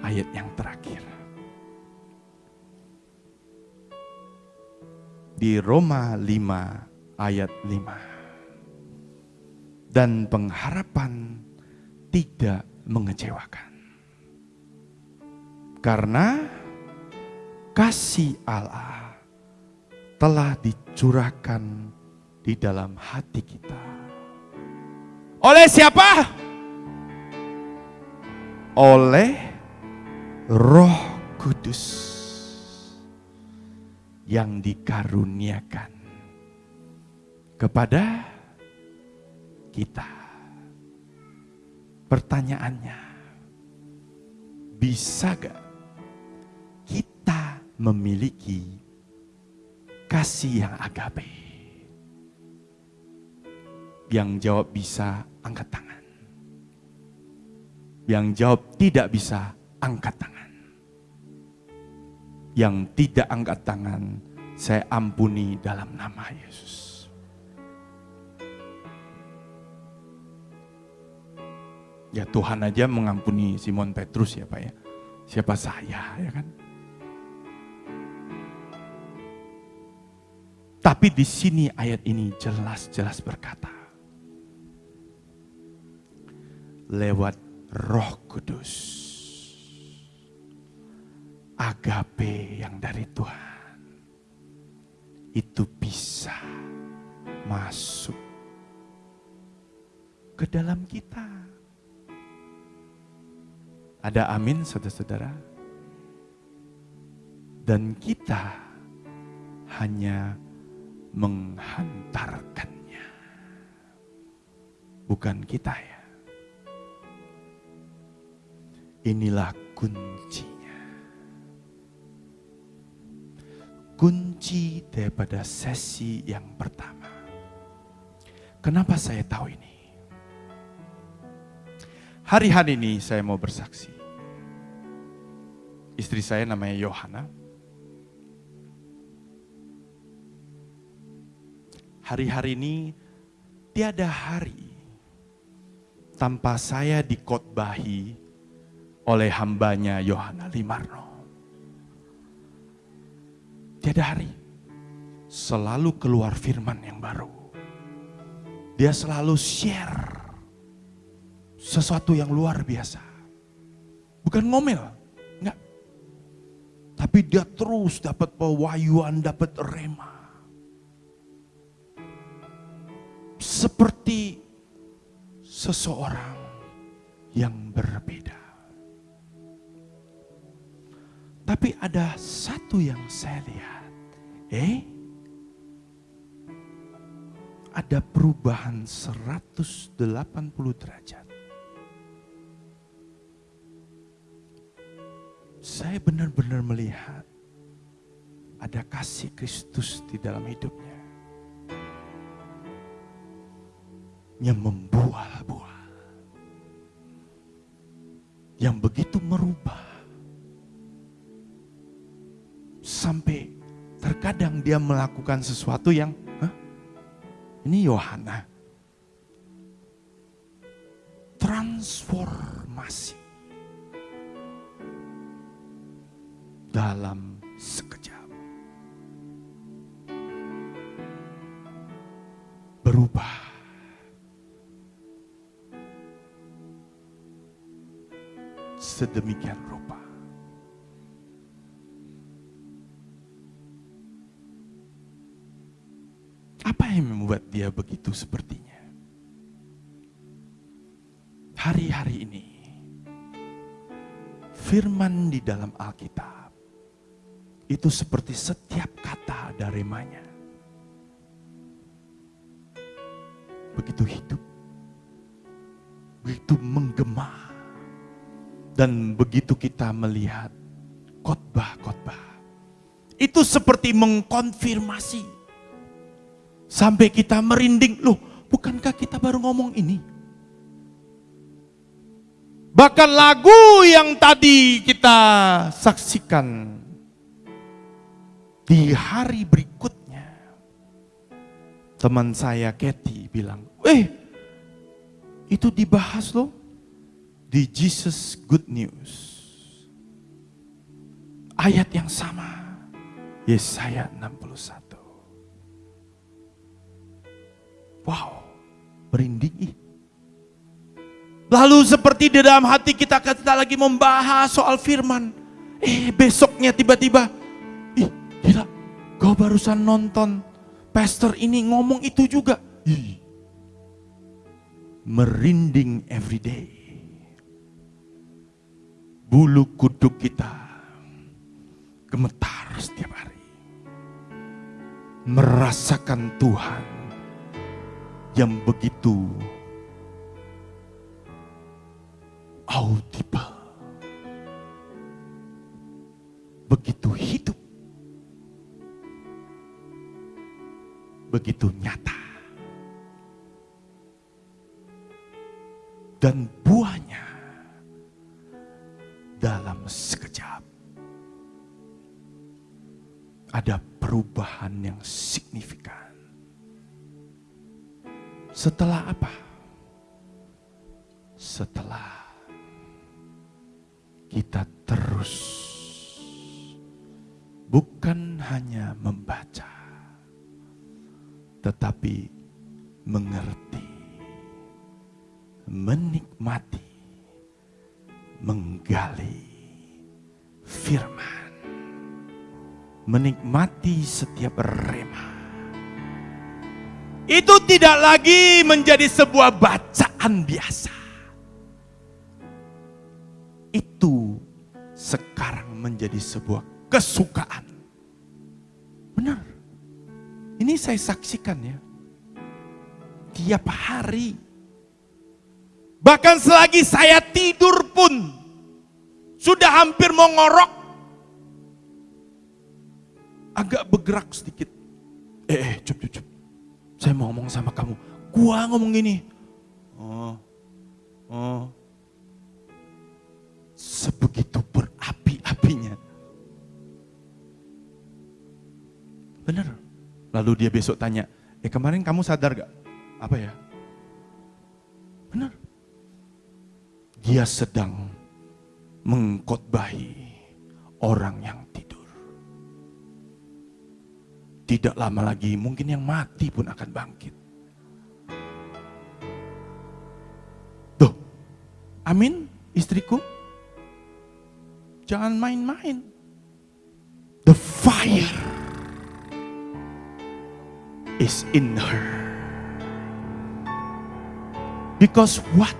Speaker 1: Ayat yang terakhir. Di Roma 5 ayat 5. Dan pengharapan tidak mengecewakan. Karena kasih Allah telah dicurahkan di dalam hati kita. Oleh siapa? oleh Roh Kudus yang dikaruniakan kepada kita. Pertanyaannya, bisa gak kita memiliki kasih yang agape? Yang jawab bisa angkat tangan. Yang jawab tidak bisa, angkat tangan. Yang tidak angkat tangan, saya ampuni dalam nama Yesus. Ya Tuhan aja mengampuni Simon Petrus ya Pak ya. Siapa saya ya kan? Tapi di sini ayat ini jelas-jelas berkata. Lewat Roh Kudus. Agape yang dari Tuhan itu bisa masuk ke dalam kita. Ada amin saudara-saudara? Dan kita hanya menghantarkannya. Bukan kita ya Inilah kuncinya. Kunci daripada sesi yang pertama. Kenapa saya tahu ini? Hari-hari ini saya mau bersaksi. Istri saya namanya Yohana. Hari-hari ini tiada hari tanpa saya dikotbahi oleh hambanya Yohana Limarno. Tiada hari selalu keluar firman yang baru. Dia selalu share sesuatu yang luar biasa. Bukan ngomel, enggak. Tapi dia terus dapat pewahyuan, dapat rema. Seperti seseorang yang berbeda. Tapi ada satu yang saya lihat. Eh? Ada perubahan 180 derajat. Saya benar-benar melihat ada kasih Kristus di dalam hidupnya. Yang membuah-buah. Yang begitu merubah sampai terkadang dia melakukan sesuatu yang Hah? ini Yohana. Transformasi dalam sekejap. Berubah. Sedemikian rupa membuat dia begitu sepertinya? Hari-hari ini, firman di dalam Alkitab itu seperti setiap kata ada remanya. Begitu hidup, begitu menggema, dan begitu kita melihat khotbah-khotbah, itu seperti mengkonfirmasi Sampai kita merinding, loh bukankah kita baru ngomong ini? Bahkan lagu yang tadi kita saksikan di hari berikutnya, teman saya Kathy bilang, eh itu dibahas loh di Jesus Good News. Ayat yang sama, Yesaya 61. Wow, merinding. Lalu seperti di dalam hati kita kita lagi membahas soal firman. Eh besoknya tiba-tiba, ih gila, kau barusan nonton pastor ini ngomong itu juga. Ih, merinding every day. Bulu kuduk kita gemetar setiap hari. Merasakan Tuhan yang begitu audible. Begitu hidup. Begitu nyata. Dan buahnya dalam sekejap ada perubahan yang signifikan. Setelah apa? Setelah kita terus bukan hanya membaca, tetapi mengerti, menikmati, menggali firman, menikmati setiap remah itu tidak lagi menjadi sebuah bacaan biasa. Itu sekarang menjadi sebuah kesukaan. Benar. Ini saya saksikan ya. Tiap hari. Bahkan selagi saya tidur pun. Sudah hampir mau ngorok. Agak bergerak sedikit. Eh, eh, cup, cup, cup. Saya mau ngomong sama kamu. Gua ngomong gini. Oh, oh. Sebegitu berapi-apinya. Bener. Lalu dia besok tanya, eh kemarin kamu sadar gak? Apa ya? Benar. Dia sedang mengkotbahi orang yang Tidak lama lagi mungkin yang mati pun akan bangkit. Tuh, amin istriku. Jangan main-main. The fire is in her. Because what?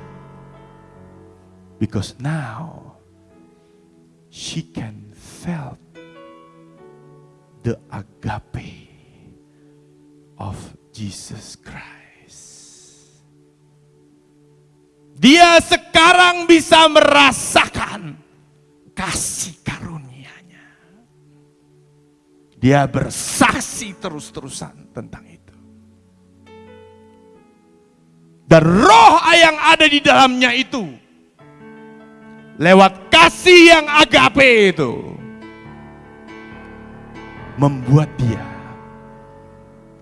Speaker 1: Because now she can felt the agape of Jesus Christ. Dia sekarang bisa merasakan kasih karunia-Nya. Dia bersaksi terus-terusan tentang itu. Dan roh yang ada di dalamnya itu lewat kasih yang agape itu membuat dia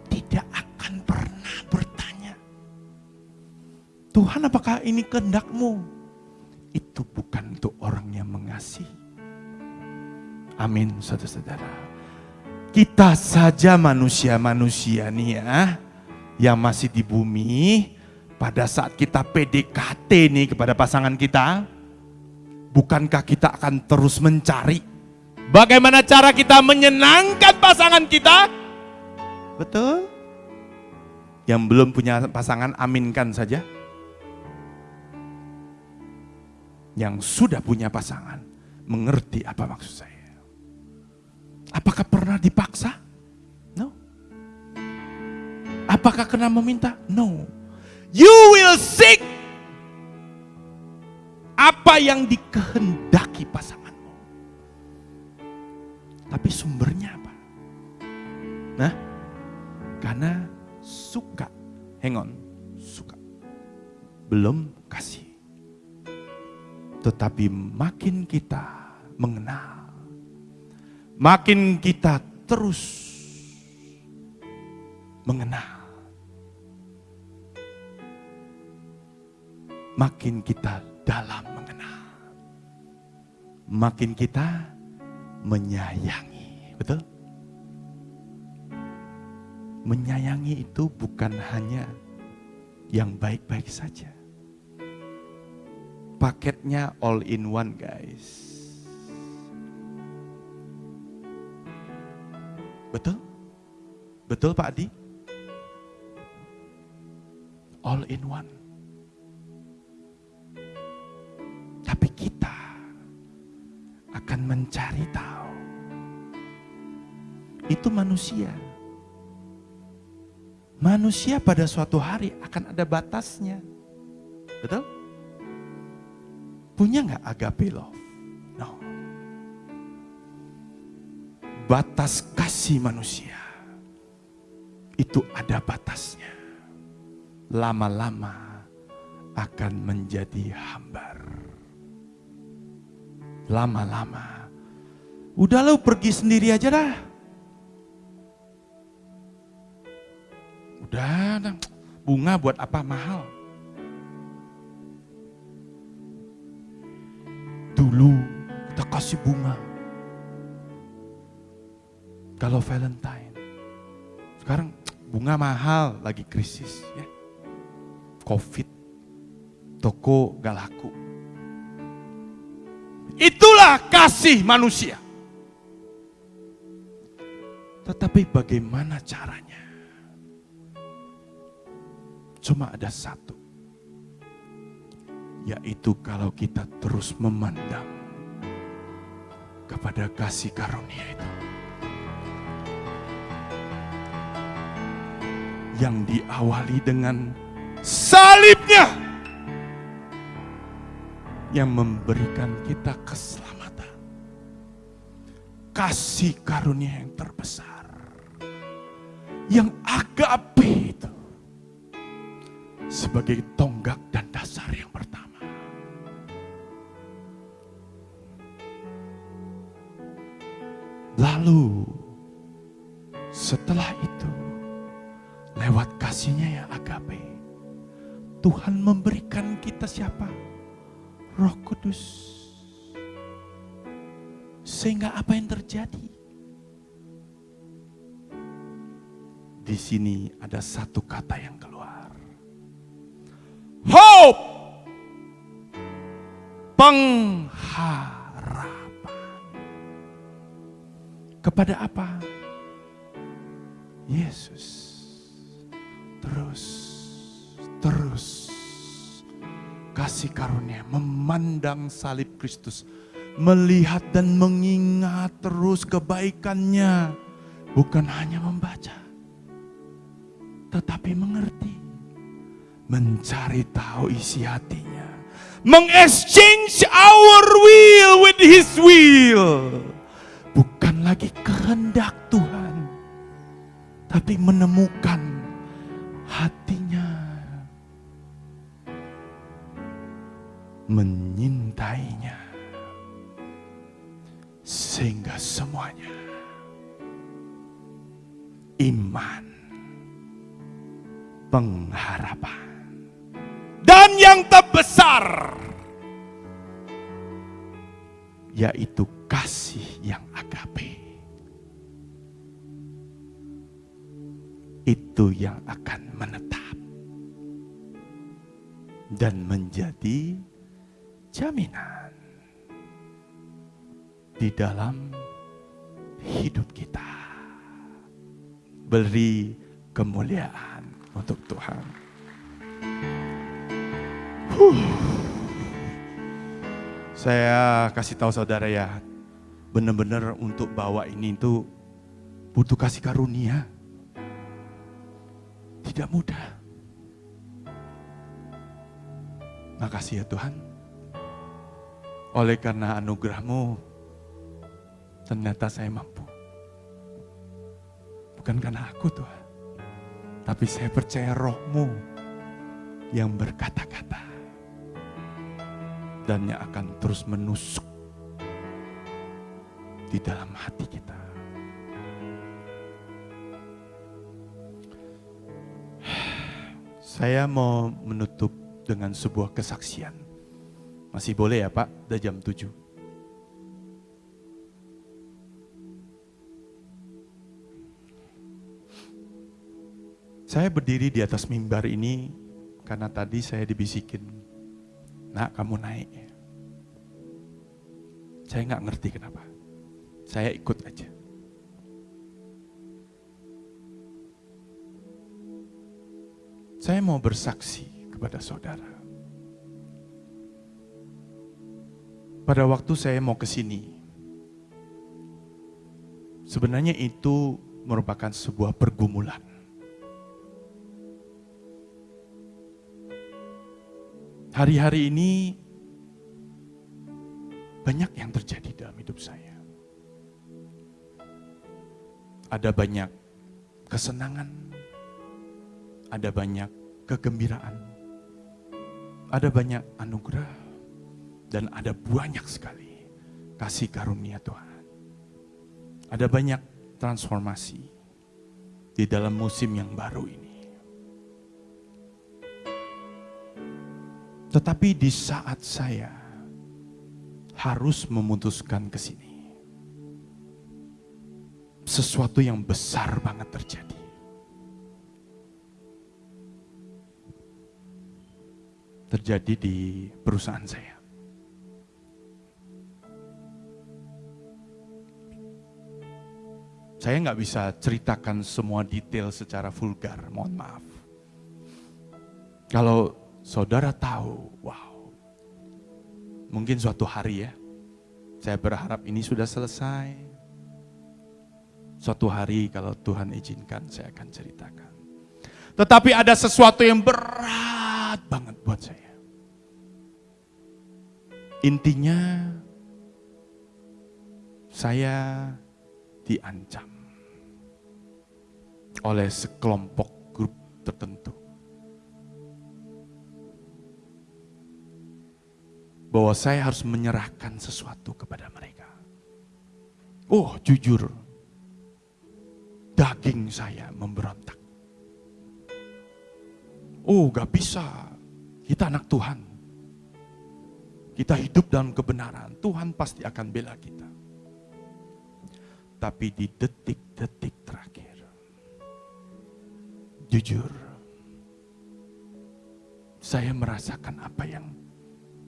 Speaker 1: tidak akan pernah bertanya Tuhan apakah ini kehendakmu? Itu bukan untuk orang yang mengasihi. Amin saudara-saudara. Kita saja manusia-manusia nih ya yang masih di bumi pada saat kita PDKT nih kepada pasangan kita, bukankah kita akan terus mencari bagaimana cara kita menyenangkan pasangan kita? Betul? Yang belum punya pasangan aminkan saja. Yang sudah punya pasangan mengerti apa maksud saya. Apakah pernah dipaksa? No. Apakah kena meminta? No You will seek apa yang dikehendaki pasanganmu. Tapi sumbernya apa? Nah, karena suka. Hang on, suka. Belum kasih. Tetapi makin kita mengenal, makin kita terus mengenal makin kita dalam mengenal. Makin kita menyayangi, betul? Menyayangi itu bukan hanya yang baik-baik saja. Paketnya all in one, guys. Betul? Betul Pak Adi? All in one. Tapi kita akan mencari tahu. Itu manusia. Manusia pada suatu hari akan ada batasnya. Betul? Punya nggak agape love? No. Batas kasih manusia itu ada batasnya. Lama-lama akan menjadi hambar lama-lama. Udah lo pergi sendiri aja dah. Udah, bunga buat apa mahal? Dulu kita kasih bunga. Kalau Valentine. Sekarang bunga mahal lagi krisis ya. Covid. Toko gak laku. Itulah kasih manusia. Tetapi bagaimana caranya? Cuma ada satu. Yaitu kalau kita terus memandang kepada kasih karunia itu. Yang diawali dengan salibnya yang memberikan kita keselamatan. Kasih karunia yang terbesar. Yang agape itu sebagai tonggak dan dasar yang pertama. Lalu sini ada satu kata yang keluar. Hope. Pengharapan. Kepada apa? Yesus. Terus, terus kasih karunia memandang salib Kristus, melihat dan mengingat terus kebaikannya, bukan hanya membaca, tetapi mengerti, mencari tahu isi hatinya, mengexchange our will with His will, bukan lagi kehendak Tuhan, tapi menemukan hatinya. Menyintainya. Sehingga semuanya iman pengharapan. Dan yang terbesar yaitu kasih yang agape. Itu yang akan menetap dan menjadi jaminan di dalam hidup kita. Beri kemuliaan untuk Tuhan. Huh. Saya kasih tahu saudara ya, benar-benar untuk bawa ini itu butuh kasih karunia. Tidak mudah. Makasih ya Tuhan. Oleh karena anugerahmu, ternyata saya mampu. Bukan karena aku Tuhan. Tapi saya percaya rohmu yang berkata-kata. Dan yang akan terus menusuk di dalam hati kita. Saya mau menutup dengan sebuah kesaksian. Masih boleh ya Pak, udah jam 7. Saya berdiri di atas mimbar ini karena tadi saya dibisikin, nak kamu naik. Saya nggak ngerti kenapa. Saya ikut aja. Saya mau bersaksi kepada saudara. Pada waktu saya mau ke sini, sebenarnya itu merupakan sebuah pergumulan. Hari-hari ini banyak yang terjadi dalam hidup saya. Ada banyak kesenangan, ada banyak kegembiraan, ada banyak anugerah, dan ada banyak sekali kasih karunia Tuhan. Ada banyak transformasi di dalam musim yang baru ini. Tetapi di saat saya harus memutuskan ke sini, sesuatu yang besar banget terjadi. Terjadi di perusahaan saya. Saya nggak bisa ceritakan semua detail secara vulgar, mohon maaf. Kalau saudara tahu, wow, mungkin suatu hari ya, saya berharap ini sudah selesai. Suatu hari kalau Tuhan izinkan saya akan ceritakan. Tetapi ada sesuatu yang berat banget buat saya. Intinya saya diancam oleh sekelompok grup tertentu. Bahwa saya harus menyerahkan sesuatu kepada mereka. Oh jujur, daging saya memberontak. Oh gak bisa, kita anak Tuhan. Kita hidup dalam kebenaran, Tuhan pasti akan bela kita. Tapi di detik-detik terakhir, jujur, saya merasakan apa yang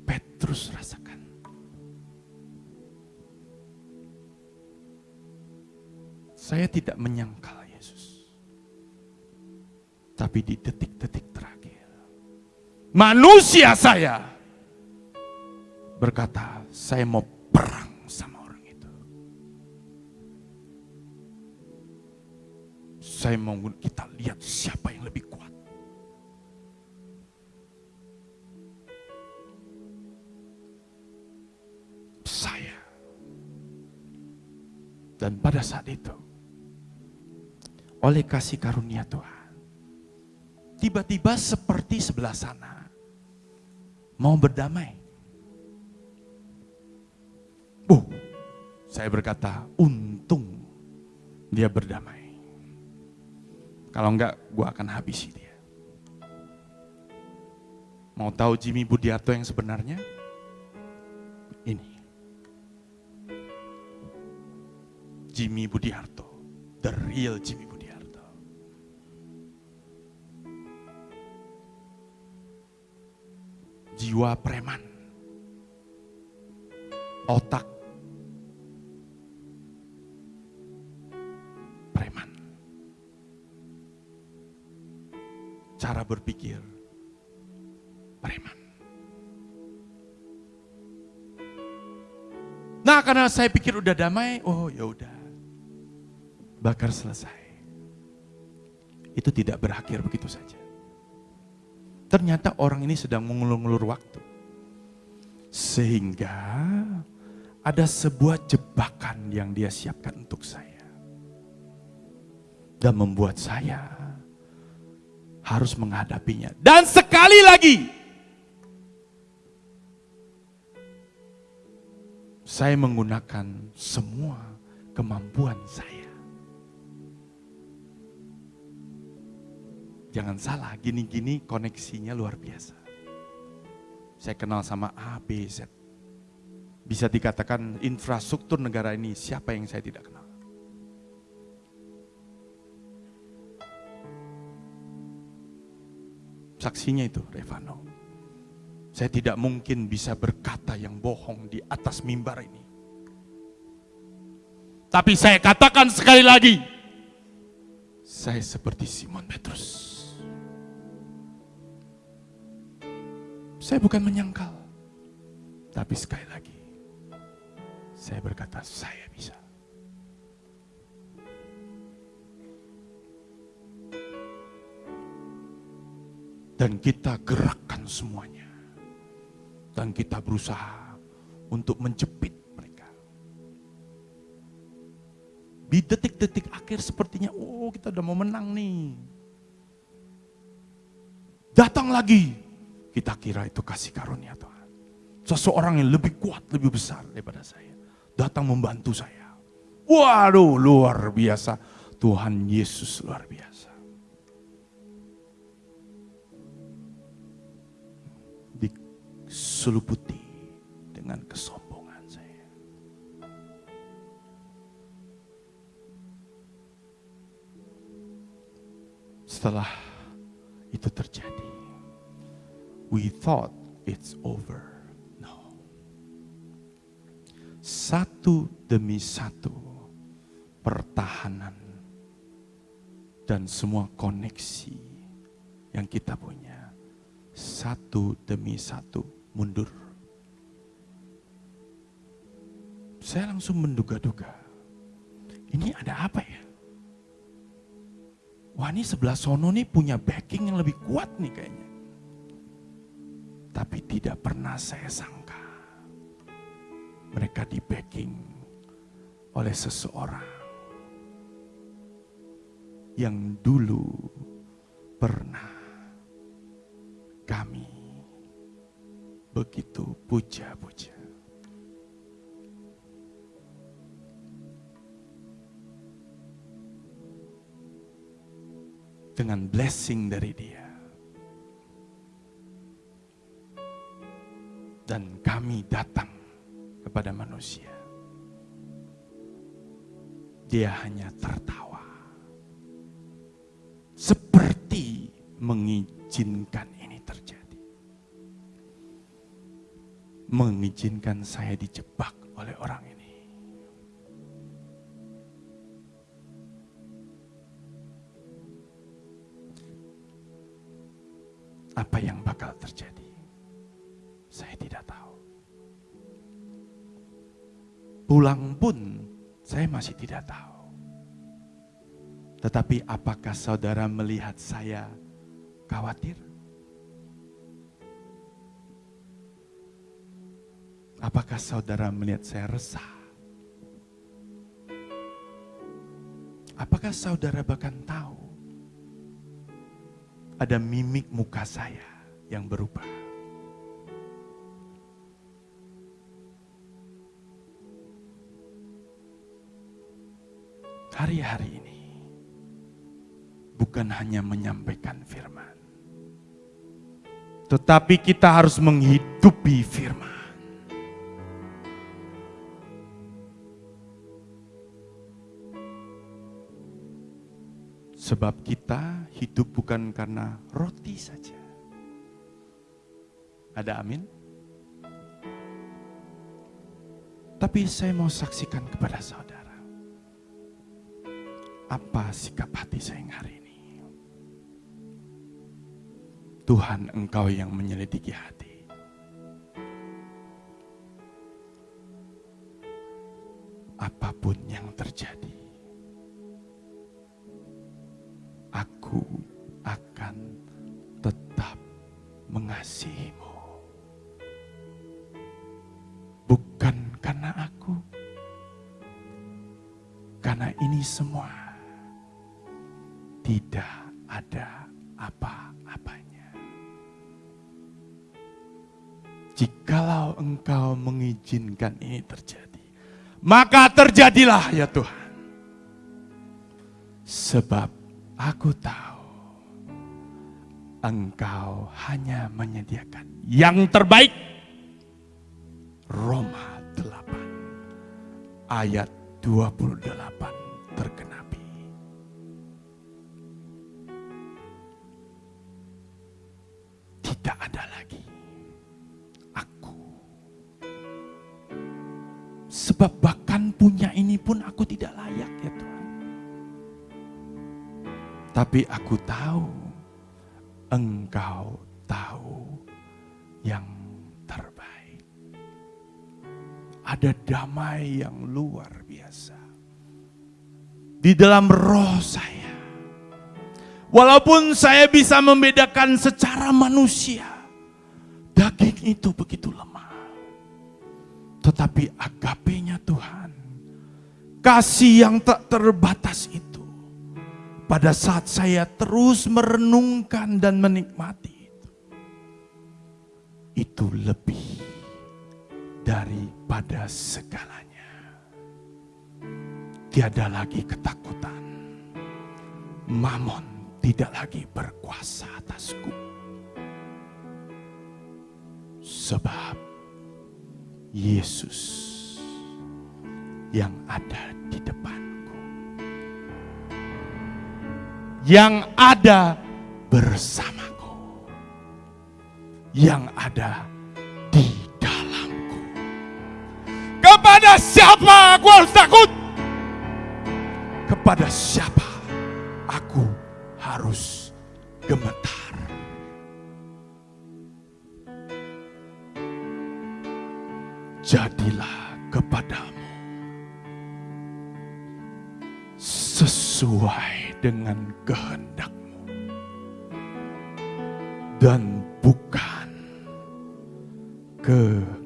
Speaker 1: Petrus rasakan. Saya tidak menyangkal Yesus. Tapi di detik-detik terakhir, manusia saya berkata, saya mau perang sama orang itu. Saya mau kita lihat Dan pada saat itu, oleh kasih karunia Tuhan, tiba-tiba seperti sebelah sana, mau berdamai. Oh, saya berkata, untung dia berdamai. Kalau enggak, gua akan habisi dia. Mau tahu Jimmy Budiarto yang sebenarnya? Jimmy Budiarto, the real Jimmy Budiarto. Jiwa preman, otak preman, cara berpikir preman. Nah, karena saya pikir udah damai, oh ya udah bakar selesai. Itu tidak berakhir begitu saja. Ternyata orang ini sedang mengulur-ulur waktu. Sehingga ada sebuah jebakan yang dia siapkan untuk saya. Dan membuat saya harus menghadapinya. Dan sekali lagi, saya menggunakan semua kemampuan saya. Jangan salah, gini-gini koneksinya luar biasa. Saya kenal sama A, B, Z. Bisa dikatakan infrastruktur negara ini siapa yang saya tidak kenal. Saksinya itu Revano. Saya tidak mungkin bisa berkata yang bohong di atas mimbar ini. Tapi saya katakan sekali lagi, saya seperti Simon Petrus. Saya bukan menyangkal. Tapi sekali lagi, saya berkata saya bisa. Dan kita gerakkan semuanya. Dan kita berusaha untuk menjepit mereka. Di detik-detik akhir sepertinya, oh kita udah mau menang nih. Datang lagi kita kira itu kasih karunia Tuhan. Seseorang yang lebih kuat, lebih besar daripada saya. Datang membantu saya. Waduh, luar biasa. Tuhan Yesus luar biasa. Diseliputi dengan kesombongan saya. Setelah itu terjadi, we thought it's over. No. Satu demi satu pertahanan dan semua koneksi yang kita punya satu demi satu mundur. Saya langsung menduga-duga. Ini ada apa ya? Wah ini sebelah sono nih punya backing yang lebih kuat nih kayaknya. Tapi tidak pernah saya sangka mereka di backing oleh seseorang yang dulu pernah kami begitu puja-puja. Dengan blessing dari dia. Dan kami datang kepada manusia. Dia hanya tertawa. Seperti mengizinkan ini terjadi. Mengizinkan saya dijebak oleh orang ini. Apa yang Pulang pun saya masih tidak tahu. Tetapi apakah saudara melihat saya khawatir? Apakah saudara melihat saya resah? Apakah saudara bahkan tahu ada mimik muka saya yang berubah? Hari-hari ini bukan hanya menyampaikan firman, tetapi kita harus menghidupi firman. Sebab kita hidup bukan karena roti saja. Ada amin? Tapi saya mau saksikan kepada saudara apa sikap hati saya yang hari ini? Tuhan engkau yang menyelidiki hati. Apa pun yang terjadi, aku mengizinkan ini terjadi, maka terjadilah ya Tuhan. Sebab aku tahu engkau hanya menyediakan yang terbaik. Roma 8 ayat 28 Tapi aku tahu, engkau tahu yang terbaik. Ada damai yang luar biasa. Di dalam roh saya Walaupun saya bisa membedakan secara manusia, daging itu begitu lemah. Tetapi agapenya Tuhan, kasih yang tak terbatas itu, pada saat saya terus merenungkan dan menikmati itu, itu lebih daripada segalanya. Tiada lagi ketakutan, mamon tidak lagi berkuasa atasku. Sebab Yesus yang ada di depanku. Yang ada bersamaku. Yang ada di dalamku. Kepada siapa aku harus takut? Kepada siapa aku harus gemetar. Jadilah kepadamu sesuai dengan kehendakmu. Dan bukan kehendak